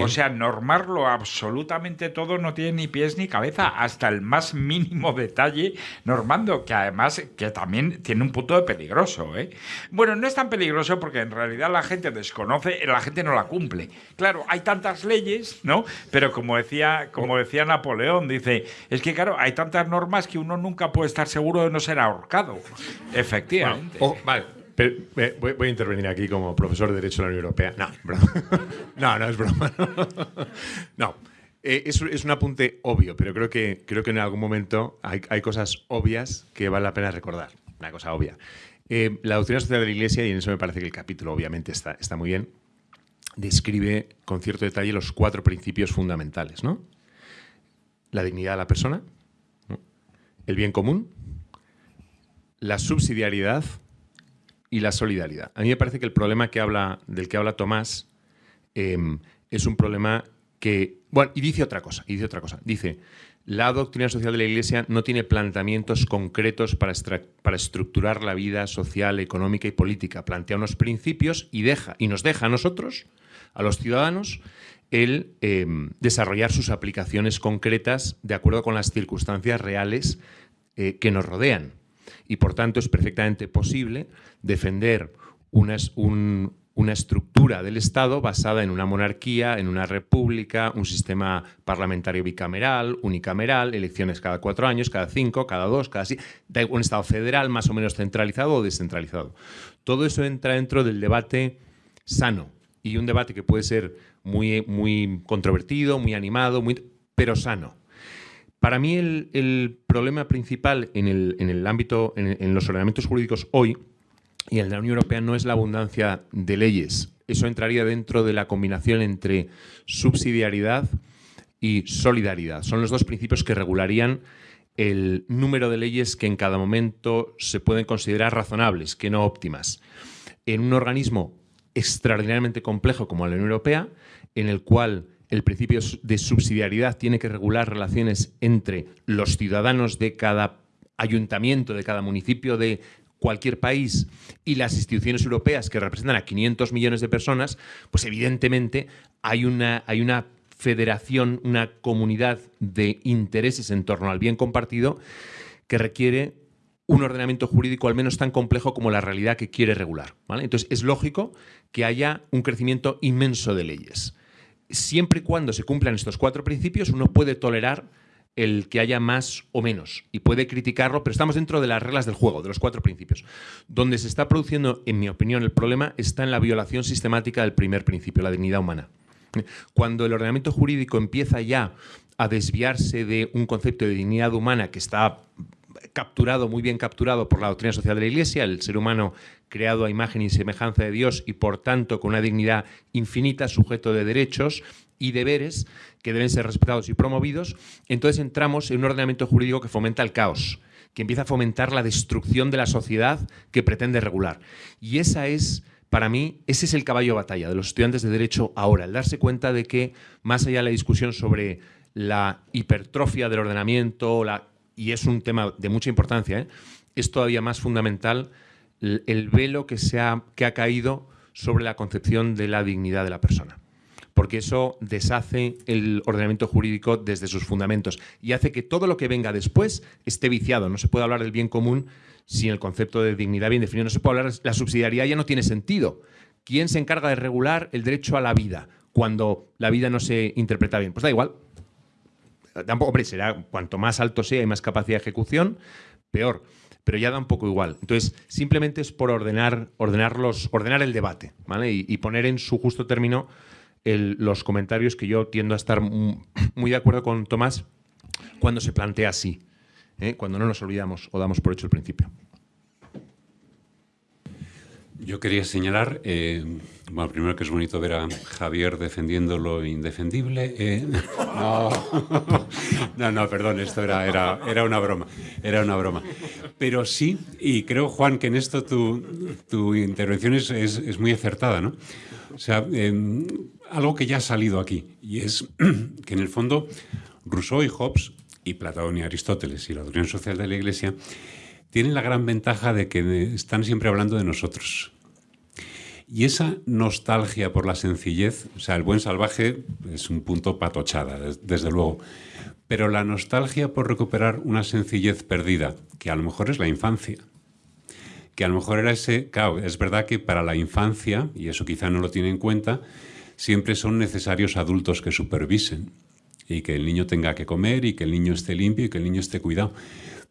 O sea, normarlo absolutamente todo no tiene ni pies ni cabeza, hasta el más mínimo detalle normando, que además que también tiene un punto de peligroso. ¿eh? Bueno, no es tan peligroso porque en realidad la gente desconoce, la gente no la cumple. Claro, hay tantas leyes, ¿no? Pero como decía, como decía Napoleón, dice, es que claro, hay tantas normas que uno nunca puede estar seguro de no ser ahorcado. Efectivamente. vale voy, a intervenir aquí como profesor de Derecho de la Unión Europea. No, broma. no, no es broma. No. Eh, es, un apunte obvio, pero creo que, creo que en algún momento hay, cosas obvias que vale la pena recordar. Una cosa obvia. Eh, la doctrina social de la Iglesia, y en eso me parece que el capítulo obviamente está, está muy bien, describe con cierto detalle los cuatro principios fundamentales. ¿no? La dignidad de la persona, el bien común, la subsidiariedad y la solidaridad. A mí me parece que el problema del que habla Tomás em, es un problema que... Bueno, y dice otra cosa, y dice otra cosa. Dice, la doctrina social de la Iglesia no tiene planteamientos concretos para, para estructurar la vida social, económica y política. Plantea unos principios y, deja, y nos deja a nosotros, a los ciudadanos, el em, desarrollar sus aplicaciones concretas de acuerdo con las circunstancias reales eh, que nos rodean y por tanto es perfectamente posible defender una, estructura del Estado basada en una monarquía, en una república, un sistema parlamentario bicameral, unicameral, elecciones cada cuatro años, cada cinco, cada dos, cada así, un Estado federal más o menos centralizado o descentralizado. Todo eso entra dentro del debate sano y un debate que puede ser muy, muy controvertido, muy animado, muy, pero sano. Para mí el, problema principal en el, ámbito, en, los ordenamientos jurídicos hoy y en la Unión Europea no es la abundancia de leyes. Eso entraría dentro de la combinación entre subsidiariedad y solidaridad. Son los dos principios que regularían el número de leyes que en cada momento se pueden considerar razonables, que no óptimas. En un organismo extraordinariamente complejo como la Unión Europea, en el cual el principio de subsidiariedad tiene que regular relaciones entre los ciudadanos de cada ayuntamiento, de cada municipio de cualquier país y las instituciones europeas que representan a 500 millones de personas, pues evidentemente hay una, hay una federación, una comunidad de intereses en torno al bien compartido que requiere un ordenamiento jurídico al menos tan complejo como la realidad que quiere regular. ¿vale? Entonces, es lógico que haya un crecimiento inmenso de leyes. Siempre y cuando se cumplan estos cuatro principios, uno puede tolerar el que haya más o menos y puede criticarlo, pero estamos dentro de las reglas del juego, de los cuatro principios. Donde se está produciendo, en mi opinión, el problema está en la violación sistemática del primer principio, la dignidad humana. Cuando el ordenamiento jurídico empieza ya a desviarse de un concepto de dignidad humana que está capturado, muy bien capturado por la doctrina social de la Iglesia, el ser humano creado a imagen y semejanza de Dios y por tanto con una dignidad infinita, sujeto de derechos y deberes que deben ser respetados y promovidos, entonces entramos en un ordenamiento jurídico que fomenta el caos, que empieza a fomentar la destrucción de la sociedad que pretende regular. Y esa es para mí, ese es el caballo de batalla de los estudiantes de Derecho ahora, el darse cuenta de que, más allá de la discusión sobre la hipertrofia del ordenamiento, la y es un tema de mucha importancia, ¿eh? es todavía más fundamental el, velo que, se ha, que ha caído sobre la concepción de la dignidad de la persona. Porque eso deshace el ordenamiento jurídico desde sus fundamentos y hace que todo lo que venga después esté viciado. No se puede hablar del bien común sin el concepto de dignidad bien definido. No se puede hablar, la subsidiariedad ya no tiene sentido. ¿Quién se encarga de regular el derecho a la vida cuando la vida no se interpreta bien? Pues da igual, Tampoco, hombre, será cuanto más alto sea y más capacidad de ejecución, peor. Pero ya da un poco igual. Entonces, simplemente es por ordenar, ordenarlos, ordenar el debate, ¿vale? Y, poner en su justo término los comentarios que yo tiendo a estar muy de acuerdo con Tomás cuando se plantea así, ¿eh? cuando no nos olvidamos o damos por hecho el principio. Yo quería señalar, eh, bueno, primero que es bonito ver a Javier defendiendo lo indefendible. Eh, no, no, perdón, esto era, era, era, una broma, era una broma. Pero sí, y creo, Juan, que en esto tu, tu intervención es, es, muy acertada, ¿no? O sea, em, algo que ya ha salido aquí, y es que en el fondo Rousseau y Hobbes, y Platón y Aristóteles y la doctrina social de la Iglesia, tienen la gran ventaja de que están siempre hablando de nosotros. Y esa nostalgia por la sencillez, o sea, el buen salvaje es un punto patochada, desde luego, pero la nostalgia por recuperar una sencillez perdida, que a lo mejor es la infancia, que a lo mejor era ese, claro, es verdad que para la infancia, y eso quizá no lo tiene en cuenta, siempre son necesarios adultos que supervisen y que el niño tenga que comer y que el niño esté limpio y que el niño esté cuidado.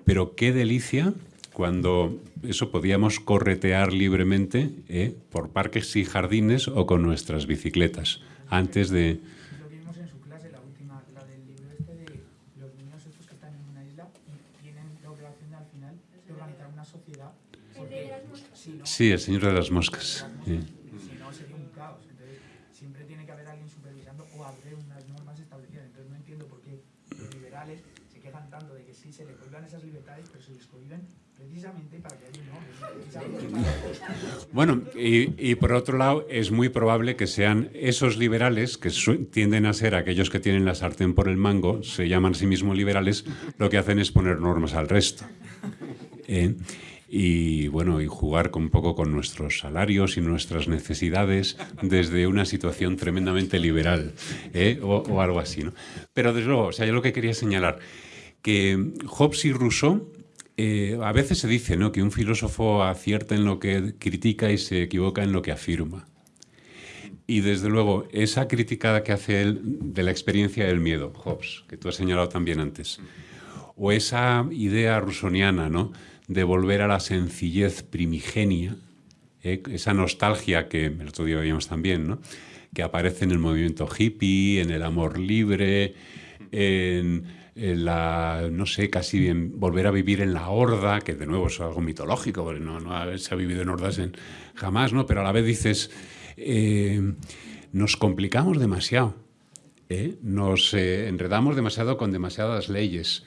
Pero qué delicia cuando eso podíamos corretear libremente ¿eh? por parques y jardines o con nuestras bicicletas, antes de... Lo vimos en su clase, la última, la del libro este de los niños estos que están en una isla y tienen la obligación al final de organizar una sociedad. Porque, si no, sí, el señor de las moscas un caos. Entonces, siempre tiene que haber alguien supervisando o haber unas normas establecidas. Entonces, no entiendo por qué los liberales se quejan tanto de que sí se le prohíban esas libertades, pero se les prohíben bueno, y, por otro lado, es muy probable que sean esos liberales, que tienden a ser aquellos que tienen la sartén por el mango, se llaman a sí mismos liberales, lo que hacen es poner normas al resto. ¿eh? y bueno, y jugar un poco con nuestros salarios y nuestras necesidades desde una situación tremendamente liberal ¿eh? o, algo así. ¿no? Pero desde luego, o sea, yo lo que quería señalar, que Hobbes y Rousseau eh, a veces se dice ¿no? que un filósofo acierta en lo que critica y se equivoca en lo que afirma. Y desde luego, esa crítica que hace él de la experiencia del miedo, Hobbes, que tú has señalado también antes, o esa idea rusoniana ¿no? de volver a la sencillez primigenia, ¿eh? esa nostalgia que el otro día veíamos también, ¿no? que aparece en el movimiento hippie, en el amor libre, en la, no sé, casi bien volver a vivir en la horda, que de nuevo es algo mitológico, porque no, no se ha vivido en hordas en, jamás, ¿no? Pero a la vez dices, eh, nos complicamos demasiado, ¿eh? nos enredamos demasiado con demasiadas leyes.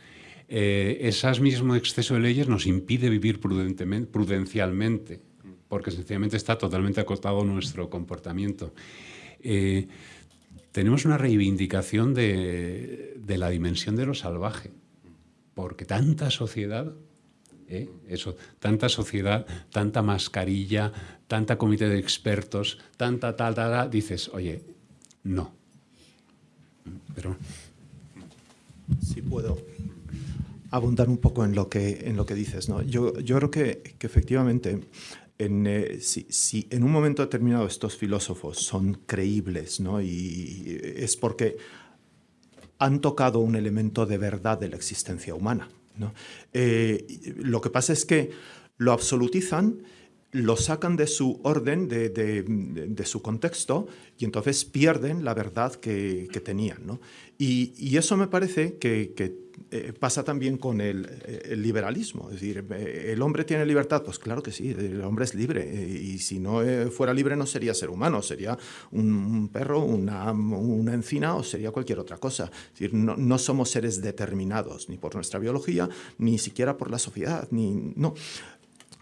ese mismo exceso de leyes nos impide vivir prudentemente, prudencialmente, porque sencillamente está totalmente acotado nuestro comportamiento tenemos una reivindicación de, la dimensión de lo salvaje, porque tanta sociedad, ¿eh? eso, tanta sociedad, tanta mascarilla, tanta comité de expertos, tanta tal, dices, oye, no. Pero... Si puedo. abundar un poco en lo que, en lo que dices. ¿no? Yo, yo creo que efectivamente, en, eh, si, si, en un momento determinado estos filósofos son creíbles, ¿no? y es porque han tocado un elemento de verdad de la existencia humana. ¿no? Eh, lo que pasa es que lo absolutizan lo sacan de su orden, de, de, su contexto, y entonces pierden la verdad que, tenían. ¿no? Y, eso me parece que eh, pasa también con el, el, liberalismo. Es decir, eh, ¿el hombre tiene libertad? Pues claro que sí, el hombre es libre. Eh, y si no eh, fuera libre no sería ser humano, sería un, perro, una, encina o sería cualquier otra cosa. Es decir, no, no somos seres determinados, ni por nuestra biología, ni siquiera por la sociedad. Ni, no.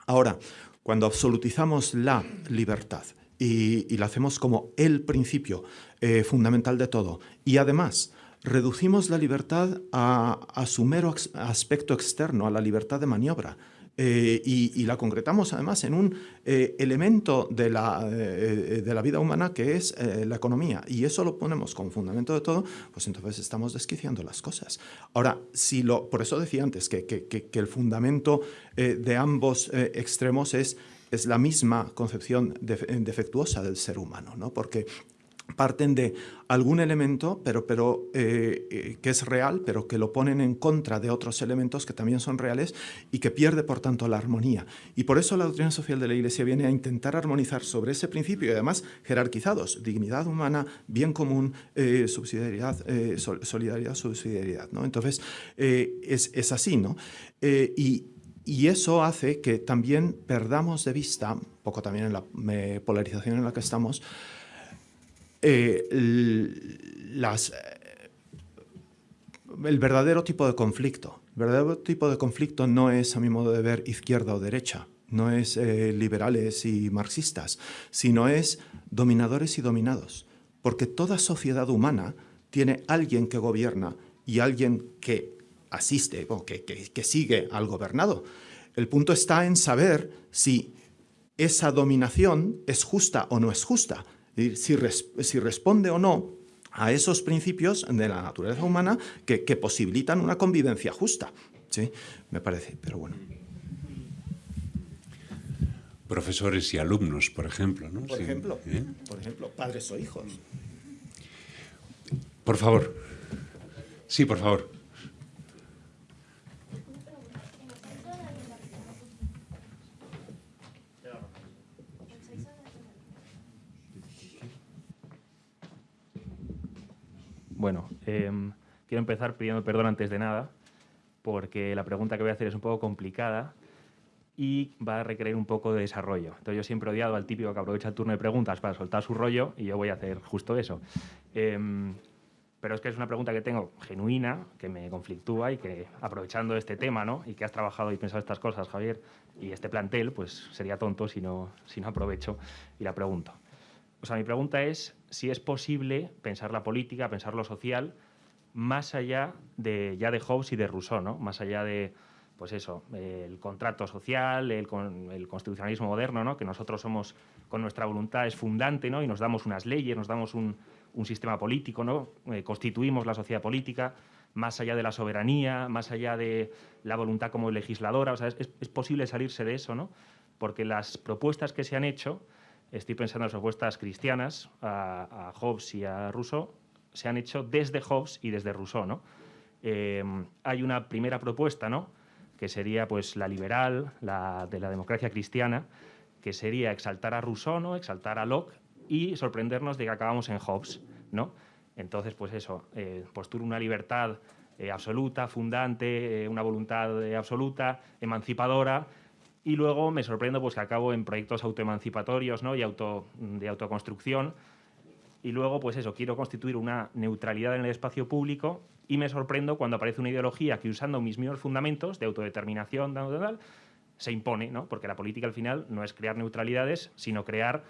Ahora, cuando absolutizamos la libertad y, y la hacemos como el principio eh, fundamental de todo, y además reducimos la libertad a, a su mero aspecto externo, a la libertad de maniobra, eh, y, la concretamos además en un eh, elemento de la, eh, de la, vida humana que es la economía y eso lo ponemos como fundamento de todo, pues entonces estamos desquiciando las cosas. Ahora, si lo, por eso decía antes que, que, el fundamento de ambos extremos es, es la misma concepción defectuosa del ser humano, ¿no? porque parten de algún elemento pero, pero, eh, eh, que es real, pero que lo ponen en contra de otros elementos que también son reales y que pierde, por tanto, la armonía. Y por eso la doctrina social de la Iglesia viene a intentar armonizar sobre ese principio y además jerarquizados, dignidad humana, bien común, eh, subsidiariedad, solidaridad, subsidiariedad. ¿no? Entonces, es, es, así, ¿no? Y, y eso hace que también perdamos de vista, poco también en la polarización en la que estamos, eh, eh, el verdadero tipo de conflicto. Verdadero tipo de conflicto no es, a mi modo de ver, izquierda o derecha, no es eh, liberales y marxistas, sino es dominadores y dominados. Porque toda sociedad humana tiene alguien que gobierna y alguien que asiste o que, que, que sigue al gobernado. El punto está en saber si esa dominación es justa o no es justa si, res, si responde o no a esos principios de la naturaleza humana que, que posibilitan una convivencia justa. ¿sí? Me parece, pero bueno. Profesores y alumnos, por ejemplo. ¿no? Por, sí. ejemplo, ¿Eh? por ejemplo, padres o hijos. Por favor. Sí, por favor. Bueno, eh, quiero empezar pidiendo perdón antes de nada, porque la pregunta que voy a hacer es un poco complicada y va a requerir un poco de desarrollo. Entonces yo siempre he odiado al típico que aprovecha el turno de preguntas para soltar su rollo y yo voy a hacer justo eso. Eh, pero es que es una pregunta que tengo genuina, que me conflictúa y que aprovechando este tema, ¿no? Y que has trabajado y pensado estas cosas, Javier, y este plantel, pues sería tonto si no, si no aprovecho y la pregunto. O sea, mi pregunta es si es posible pensar la política, pensar lo social, más allá de ya de Hobbes y de Rousseau, ¿no? Más allá de, pues eso, el contrato social, el, el constitucionalismo moderno, ¿no? Que nosotros somos, con nuestra voluntad es fundante, ¿no? Y nos damos unas leyes, nos damos un, sistema político, ¿no? Eh, constituimos la sociedad política, más allá de la soberanía, más allá de la voluntad como legisladora, o sea, es, es posible salirse de eso, ¿no? Porque las propuestas que se han hecho, estoy pensando en las propuestas cristianas, a, a, Hobbes y a Rousseau, se han hecho desde Hobbes y desde Rousseau. ¿no? Eh, hay una primera propuesta, ¿no? que sería pues, la liberal, la de la democracia cristiana, que sería exaltar a Rousseau, ¿no? exaltar a Locke y sorprendernos de que acabamos en Hobbes. ¿no? Entonces, pues eso, eh, postula una libertad eh, absoluta, fundante, eh, una voluntad eh, absoluta, emancipadora, y luego me sorprendo pues, que acabo en proyectos autoemancipatorios ¿no? y auto, de autoconstrucción. Y luego, pues eso, quiero constituir una neutralidad en el espacio público y me sorprendo cuando aparece una ideología que usando mis mismos fundamentos de autodeterminación, tal, tal, tal, se impone, ¿no? porque la política al final no es crear neutralidades, sino crear,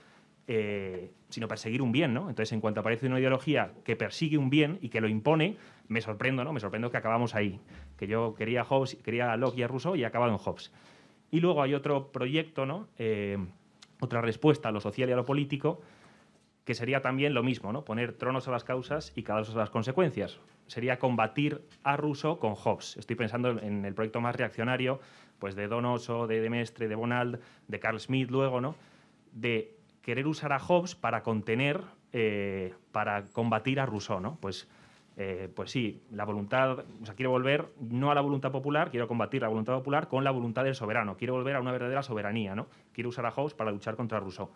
eh, sino perseguir un bien. ¿no? Entonces, en cuanto aparece una ideología que persigue un bien y que lo impone, me sorprendo, ¿no? me sorprendo que acabamos ahí. Que yo quería Hobbes, quería a Locke y a Rousseau y he acabado en Hobbes. Y luego hay otro proyecto, ¿no? Eh, otra respuesta a lo social y a lo político, que sería también lo mismo, ¿no? poner tronos a las causas y causas a las consecuencias. Sería combatir a Rousseau con Hobbes. Estoy pensando en el proyecto más reaccionario pues de Donoso, de Demestre, de Bonald, de Carl Smith luego, ¿no? de querer usar a Hobbes para contener, eh, para combatir a Rousseau. ¿no? Pues, eh, pues sí, la voluntad, o sea, quiero volver no a la voluntad popular, quiero combatir la voluntad popular con la voluntad del soberano, quiero volver a una verdadera soberanía, ¿no? quiero usar a Hobbes para luchar contra Rousseau.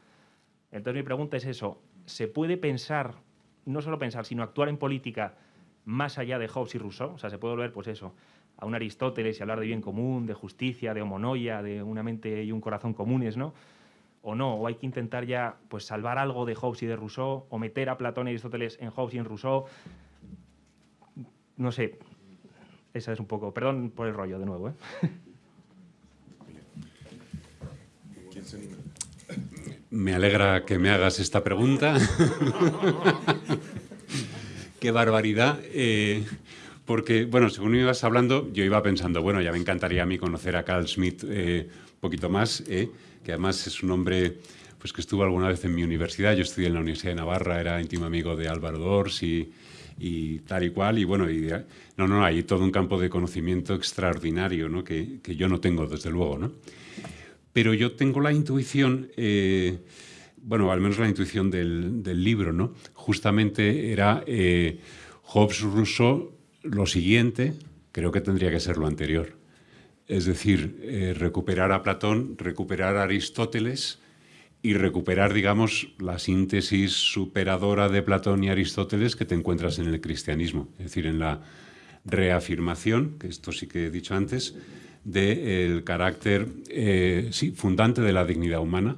Entonces mi pregunta es eso, ¿se puede pensar, no solo pensar, sino actuar en política más allá de Hobbes y Rousseau? O sea, se puede volver, pues eso, a un Aristóteles y hablar de bien común, de justicia, de homonoia, de una mente y un corazón comunes, ¿no? O no, o hay que intentar ya pues salvar algo de Hobbes y de Rousseau, o meter a Platón y Aristóteles en Hobbes y en Rousseau. No sé, esa es un poco, perdón por el rollo de nuevo, ¿eh? Me alegra que me hagas esta pregunta. Qué barbaridad. Eh, porque, bueno, según ibas hablando, yo iba pensando, bueno, ya me encantaría a mí conocer a Carl Schmitt eh, poquito más, eh, que además es un hombre pues, que estuvo alguna vez en mi universidad. Yo estudié en la Universidad de Navarra, era íntimo amigo de Álvaro Dors tal y cual. Y bueno, y, no, no, hay todo un campo de conocimiento extraordinario ¿no? que, que yo no tengo, desde luego. ¿no? Pero yo tengo la intuición, eh, bueno, al menos la intuición del, libro, ¿no? Justamente era eh, Hobbes Rousseau, lo siguiente, creo que tendría que ser lo anterior. Es decir, eh, recuperar a Platón, recuperar a Aristóteles y recuperar, digamos, la síntesis superadora de Platón y Aristóteles que te encuentras en el cristianismo. Es decir, en la reafirmación, que esto sí que he dicho antes, del carácter eh, sí, fundante de la dignidad humana,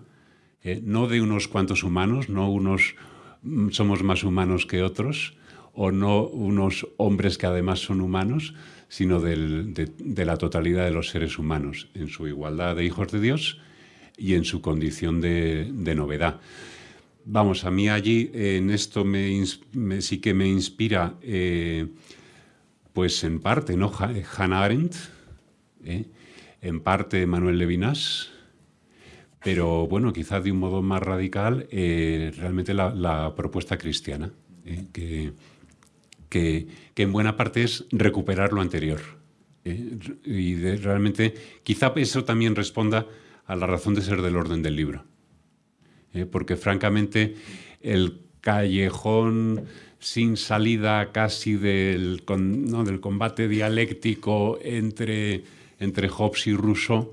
eh, no de unos cuantos humanos, no unos mm, somos más humanos que otros, o no unos hombres que además son humanos, sino de, la totalidad de los seres humanos, en su igualdad de hijos de Dios y en su condición de, novedad. Vamos, a mí allí en esto me, sí que me inspira, eh, pues en parte, ¿no? Hannah Arendt, ¿eh? en parte Manuel Levinas, pero bueno, quizás de un modo más radical, eh, realmente la, propuesta cristiana, que, que, en buena parte es recuperar lo anterior. Y realmente, quizá eso también responda a la razón de ser del orden del libro. porque francamente, el callejón sin salida casi del, del combate dialéctico entre entre Hobbes y Rousseau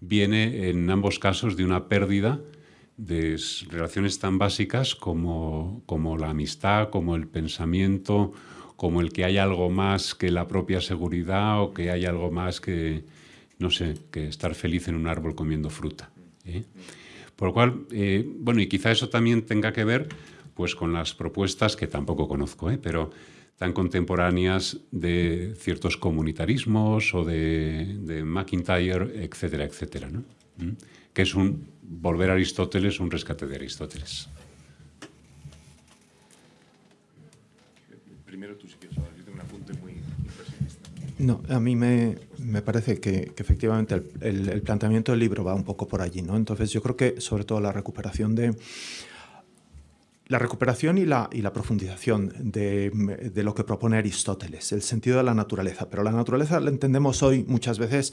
viene en ambos casos de una pérdida de relaciones tan básicas como, como la amistad, como el pensamiento, como el que hay algo más que la propia seguridad o que hay algo más que, no sé, que estar feliz en un árbol comiendo fruta. ¿eh? Por lo cual, eh, bueno, y quizá eso también tenga que ver pues, con las propuestas que tampoco conozco, ¿eh? pero tan contemporáneas de ciertos comunitarismos o de, de McIntyre, etcétera, etcétera, ¿no? ¿Mm? que es un volver a Aristóteles, un rescate de Aristóteles. Primero tú si quieres No, a mí me, me parece que, efectivamente el, el, planteamiento del libro va un poco por allí, ¿no? Entonces yo creo que sobre todo la recuperación de la recuperación y la, y la profundización de, de, lo que propone Aristóteles, el sentido de la naturaleza. Pero la naturaleza la entendemos hoy muchas veces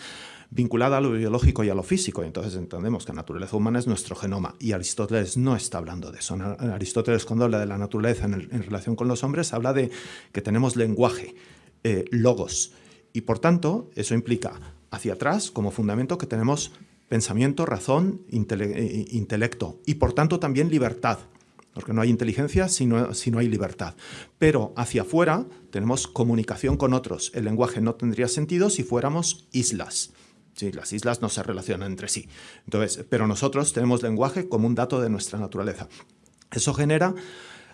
vinculada a lo biológico y a lo físico. Y entonces entendemos que la naturaleza humana es nuestro genoma. Y Aristóteles no está hablando de eso. Aristóteles cuando habla de la naturaleza en, en relación con los hombres, habla de que tenemos lenguaje, eh, logos. Y por tanto, eso implica hacia atrás como fundamento que tenemos pensamiento, razón, eh, intelecto y por tanto también libertad porque no hay inteligencia si no, si no, hay libertad. Pero hacia afuera tenemos comunicación con otros. El lenguaje no tendría sentido si fuéramos islas. Sí, las islas no se relacionan entre sí. Entonces, pero nosotros tenemos lenguaje como un dato de nuestra naturaleza. Eso genera,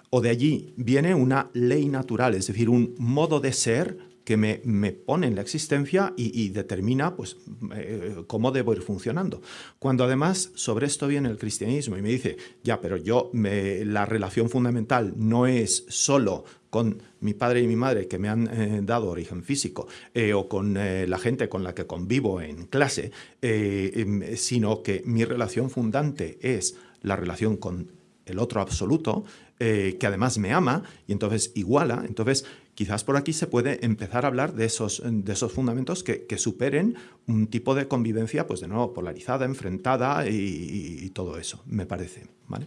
o de allí viene una ley natural, es decir, un modo de ser que me, pone en la existencia y, determina pues, eh, cómo debo ir funcionando. Cuando además sobre esto viene el cristianismo y me dice, ya, pero yo, la relación fundamental no es solo con mi padre y mi madre que me han eh, dado origen físico eh, o con la gente con la que convivo en clase, em, sino que mi relación fundante es la relación con el otro absoluto, que además me ama y entonces iguala. Entonces, quizás por aquí se puede empezar a hablar de esos, de esos fundamentos que, superen un tipo de convivencia, pues de nuevo, polarizada, enfrentada y, todo eso, me parece. ¿vale?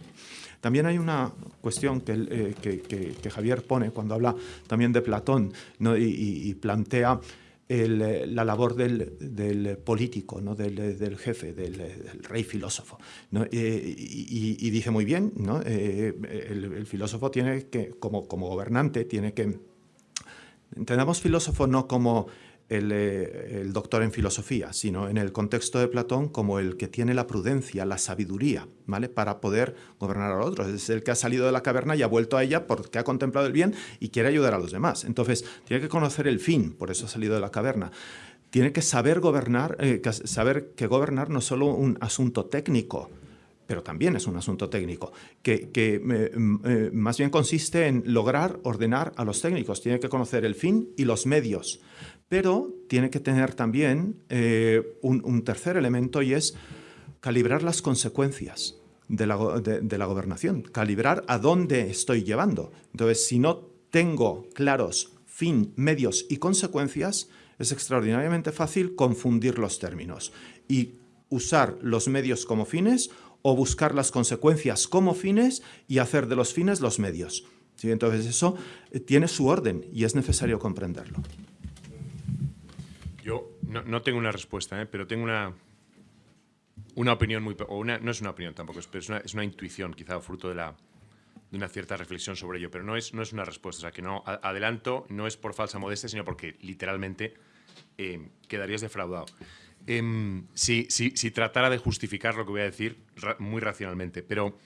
También hay una cuestión que, eh, que, Javier pone cuando habla también de Platón y, plantea eh, la labor del, político, ¿no? del, jefe, del, rey filósofo. Eh, y, dice muy bien, ¿no? el, filósofo tiene que, como, como gobernante, tiene que... Entendamos filósofo no como eh, el, doctor en filosofía, sino en el contexto de Platón como el que tiene la prudencia, la sabiduría, ¿vale? Para poder gobernar a los otros. Es el que ha salido de la caverna y ha vuelto a ella porque ha contemplado el bien y quiere ayudar a los demás. Entonces, tiene que conocer el fin, por eso ha salido de la caverna. Tiene que saber gobernar, eh, saber que gobernar no es solo un asunto técnico, pero también es un asunto técnico, que, eh, más bien consiste en lograr ordenar a los técnicos. Tiene que conocer el fin y los medios pero tiene que tener también eh, un, tercer elemento y es calibrar las consecuencias de la, gobernación, calibrar a dónde estoy llevando. Entonces, si no tengo claros fin, medios y consecuencias, es extraordinariamente fácil confundir los términos y usar los medios como fines o buscar las consecuencias como fines y hacer de los fines los medios. Entonces eso eh, tiene su orden y es necesario comprenderlo. Yo no, tengo una respuesta, ¿eh? pero tengo una, una opinión muy... O una, no es una opinión tampoco, es, es, una, es una intuición, quizá fruto de, la, de una cierta reflexión sobre ello, pero no es, no es una respuesta. O sea, que no adelanto, no es por falsa modestia, sino porque literalmente eh, quedarías defraudado. Em, si, si, tratara de justificar lo que voy a decir muy racionalmente, pero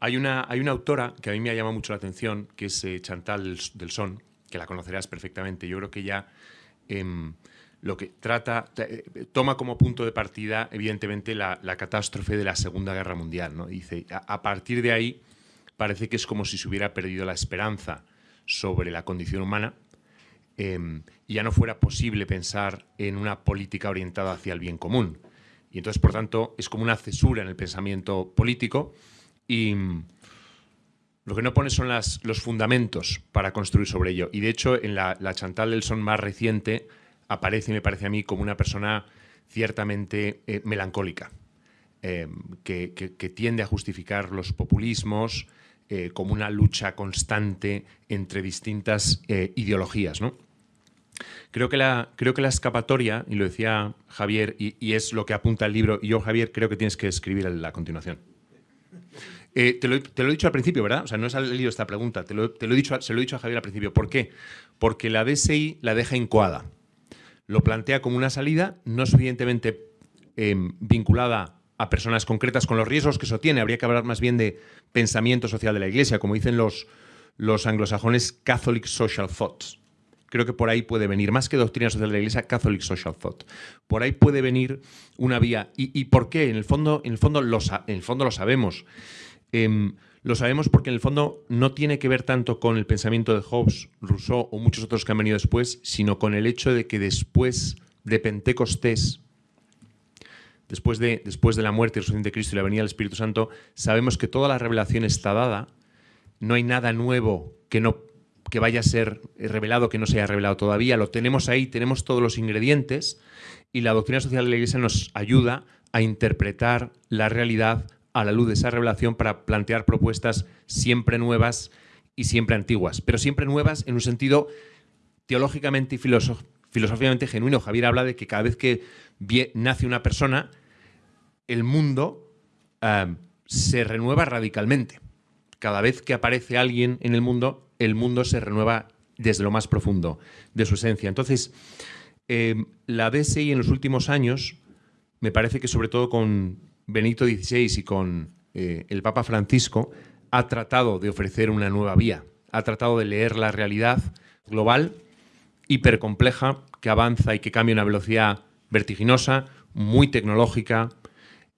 hay una, hay una autora que a mí me ha llamado mucho la atención, que es eh, Chantal del Son, que la conocerás perfectamente. Yo creo que ya... Em, lo que trata, eh, toma como punto de partida, evidentemente, la, catástrofe de la Segunda Guerra Mundial. ¿no? Dice, a, partir de ahí parece que es como si se hubiera perdido la esperanza sobre la condición humana em, y ya no fuera posible pensar en una política orientada hacia el bien común. Y entonces, por tanto, es como una cesura en el pensamiento político y mm, lo que no pone son los fundamentos para construir sobre ello. Y de hecho, en la, la Chantal del Son más reciente, aparece, me parece a mí, como una persona ciertamente eh, melancólica, eh, que, tiende a justificar los populismos eh, como una lucha constante entre distintas ideologías. ¿no? Creo, que la, creo que la escapatoria, y lo decía Javier, y, es lo que apunta el libro, y yo, Javier, creo que tienes que escribir la continuación. te, lo, he dicho al principio, ¿verdad? O sea, no has leído esta pregunta, te lo, he dicho, se lo he dicho a Javier al principio. ¿Por qué? Porque la DSI la deja incoada lo plantea como una salida no suficientemente em, vinculada a personas concretas con los riesgos que eso tiene. Habría que hablar más bien de pensamiento social de la Iglesia, como dicen los, los anglosajones, Catholic Social Thoughts. Creo que por ahí puede venir, más que doctrina social de la Iglesia, Catholic Social Thought. Por ahí puede venir una vía. ¿Y, por qué? En el fondo, en el fondo, lo, en el fondo lo sabemos. Em, lo sabemos porque en el fondo no tiene que ver tanto con el pensamiento de Hobbes, Rousseau o muchos otros que han venido después, sino con el hecho de que después de Pentecostés, después de, después de la muerte y resurrección de Cristo y la venida del Espíritu Santo, sabemos que toda la revelación está dada, no hay nada nuevo que, no, que vaya a ser revelado que no se haya revelado todavía, lo tenemos ahí, tenemos todos los ingredientes y la doctrina social de la Iglesia nos ayuda a interpretar la realidad a la luz de esa revelación para plantear propuestas siempre nuevas y siempre antiguas, pero siempre nuevas en un sentido teológicamente y filosóficamente genuino. Javier habla de que cada vez que nace una persona, el mundo eh, se renueva radicalmente. Cada vez que aparece alguien en el mundo, el mundo se renueva desde lo más profundo de su esencia. Entonces, eh, la DSI en los últimos años, me parece que sobre todo con Benito XVI y con eh, el Papa Francisco ha tratado de ofrecer una nueva vía, ha tratado de leer la realidad global, hipercompleja, que avanza y que cambia a una velocidad vertiginosa, muy tecnológica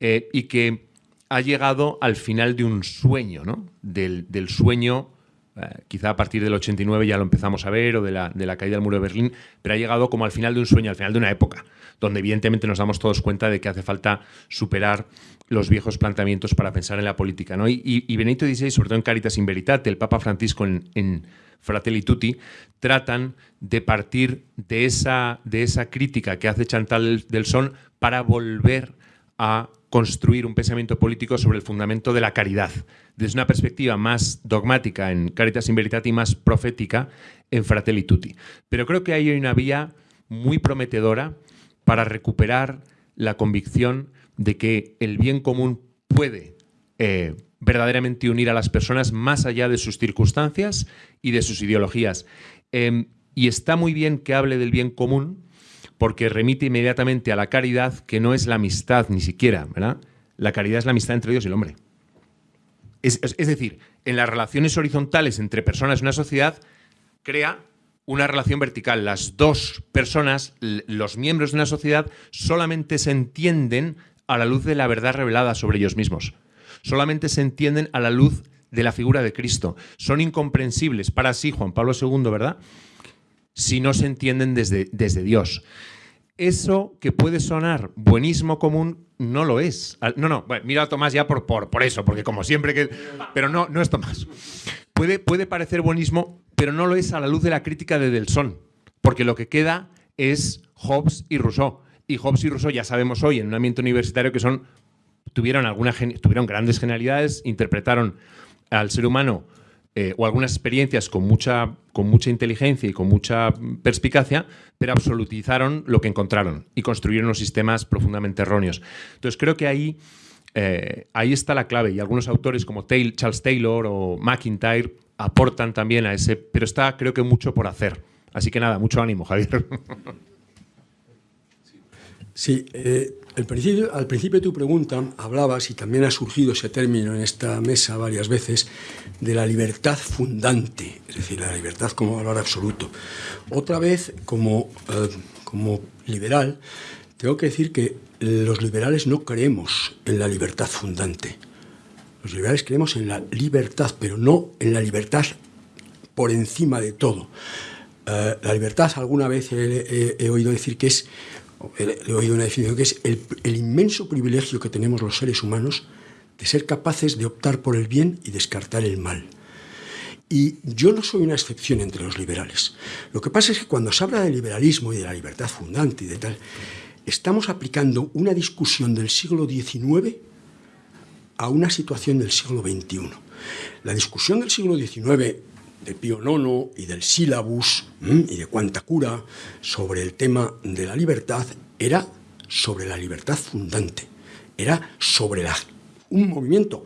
eh, y que ha llegado al final de un sueño, ¿no? del, sueño eh, quizá a partir del 89 ya lo empezamos a ver, o de la, caída del muro de Berlín, pero ha llegado como al final de un sueño, al final de una época, donde evidentemente nos damos todos cuenta de que hace falta superar los viejos planteamientos para pensar en la política. Y, y, Benito XVI, sobre todo en Caritas in Veritate, el Papa Francisco en, en Fratelli Tutti, tratan de partir de esa, de esa crítica que hace Chantal del Son para volver a construir un pensamiento político sobre el fundamento de la caridad, desde una perspectiva más dogmática en Caritas in Veritate y más profética en Fratelli Tutti. Pero creo que hay una vía muy prometedora para recuperar la convicción de que el bien común puede eh, verdaderamente unir a las personas más allá de sus circunstancias y de sus ideologías. Em, y está muy bien que hable del bien común porque remite inmediatamente a la caridad, que no es la amistad ni siquiera, ¿verdad? La caridad es la amistad entre Dios y el hombre. Es, es decir, en las relaciones horizontales entre personas en una sociedad, crea una relación vertical. Las dos personas, los miembros de una sociedad, solamente se entienden a la luz de la verdad revelada sobre ellos mismos. Solamente se entienden a la luz de la figura de Cristo. Son incomprensibles para sí, Juan Pablo II, ¿verdad? Si no se entienden desde, desde Dios. Eso que puede sonar buenismo común no lo es. No, no, mira a Tomás ya por, por, por eso, porque como siempre que... Pero no, no es Tomás. Puede, puede parecer buenismo, pero no lo es a la luz de la crítica de Delson, porque lo que queda es Hobbes y Rousseau y Hobbes y Rousseau ya sabemos hoy en un ambiente universitario que son tuvieron, tuvieron grandes genialidades, interpretaron al ser humano eh, o algunas experiencias con mucha, con mucha inteligencia y con mucha perspicacia, pero absolutizaron lo que encontraron y construyeron unos sistemas profundamente erróneos. Entonces creo que ahí, eh, ahí está la clave y algunos autores como Charles Taylor o McIntyre aportan también a ese, pero está creo que mucho por hacer. Así que nada, mucho ánimo, Javier. Sí, eh, principio, al principio de tu pregunta hablabas, y también ha surgido ese término en esta mesa varias veces, de la libertad fundante, es decir, la libertad como valor absoluto. Otra vez, como, eh, como liberal, tengo que decir que los liberales no creemos en la libertad fundante. Los liberales creemos en la libertad, pero no en la libertad por encima de todo. Eh, la libertad, alguna vez he oído decir que es he oído una definición que es el, el, inmenso privilegio que tenemos los seres humanos de ser capaces de optar por el bien y descartar el mal. Y yo no soy una excepción entre los liberales. Lo que pasa es que cuando se habla de liberalismo y de la libertad fundante y de tal, estamos aplicando una discusión del siglo XIX a una situación del siglo XXI. La discusión del siglo XIX de Pío IX y del sílabus y de cuanta cura sobre el tema de la libertad era sobre la libertad fundante, era sobre la, un movimiento,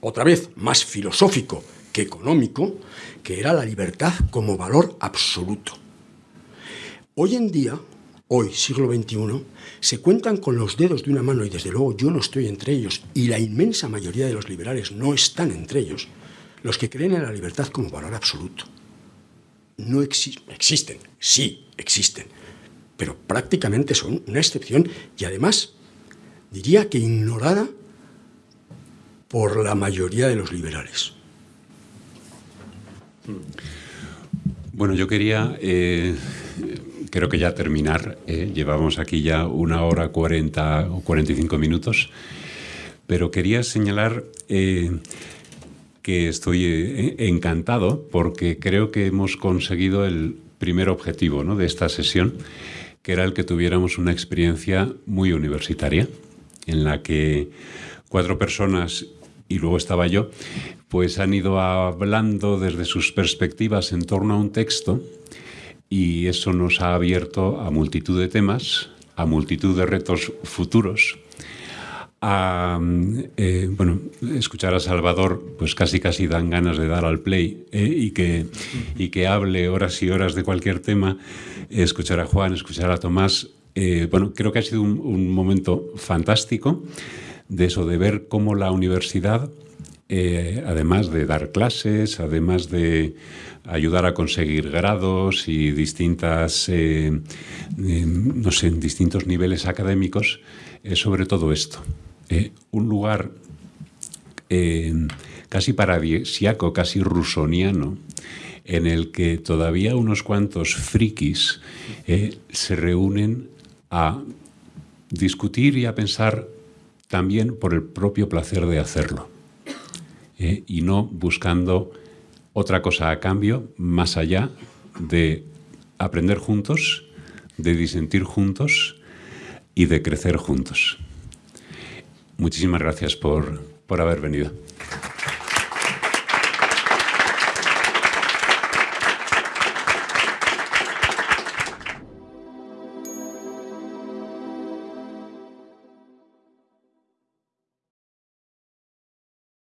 otra vez, más filosófico que económico, que era la libertad como valor absoluto. Hoy en día, hoy, siglo XXI, se cuentan con los dedos de una mano y desde luego yo no estoy entre ellos y la inmensa mayoría de los liberales no están entre ellos, los que creen en la libertad como valor absoluto. No existen, sí existen, pero prácticamente son una excepción y además diría que ignorada por la mayoría de los liberales. Bueno, yo quería, eh, creo que ya terminar, eh, llevamos aquí ya una hora cuarenta o cuarenta y cinco minutos, pero quería señalar eh, que estoy encantado porque creo que hemos conseguido el primer objetivo de esta sesión, que era el que tuviéramos una experiencia muy universitaria, en la que cuatro personas, y luego estaba yo, pues han ido hablando desde sus perspectivas en torno a un texto y eso nos ha abierto a multitud de temas, a multitud de retos futuros a eh, bueno, escuchar a Salvador, pues casi casi dan ganas de dar al play eh, y, que, y que hable horas y horas de cualquier tema, escuchar a Juan, escuchar a Tomás. Eh, bueno, creo que ha sido un, momento fantástico de eso, de ver cómo la universidad, además de dar clases, además de ayudar a conseguir grados y distintas, no sé, distintos niveles académicos, es sobre todo esto. Eh, un lugar eh, casi paradisiaco, casi rusoniano, en el que todavía unos cuantos frikis eh, se reúnen a discutir y a pensar también por el propio placer de hacerlo eh, y no buscando otra cosa a cambio más allá de aprender juntos, de disentir juntos y de crecer juntos. Muchísimas gracias por, por haber venido.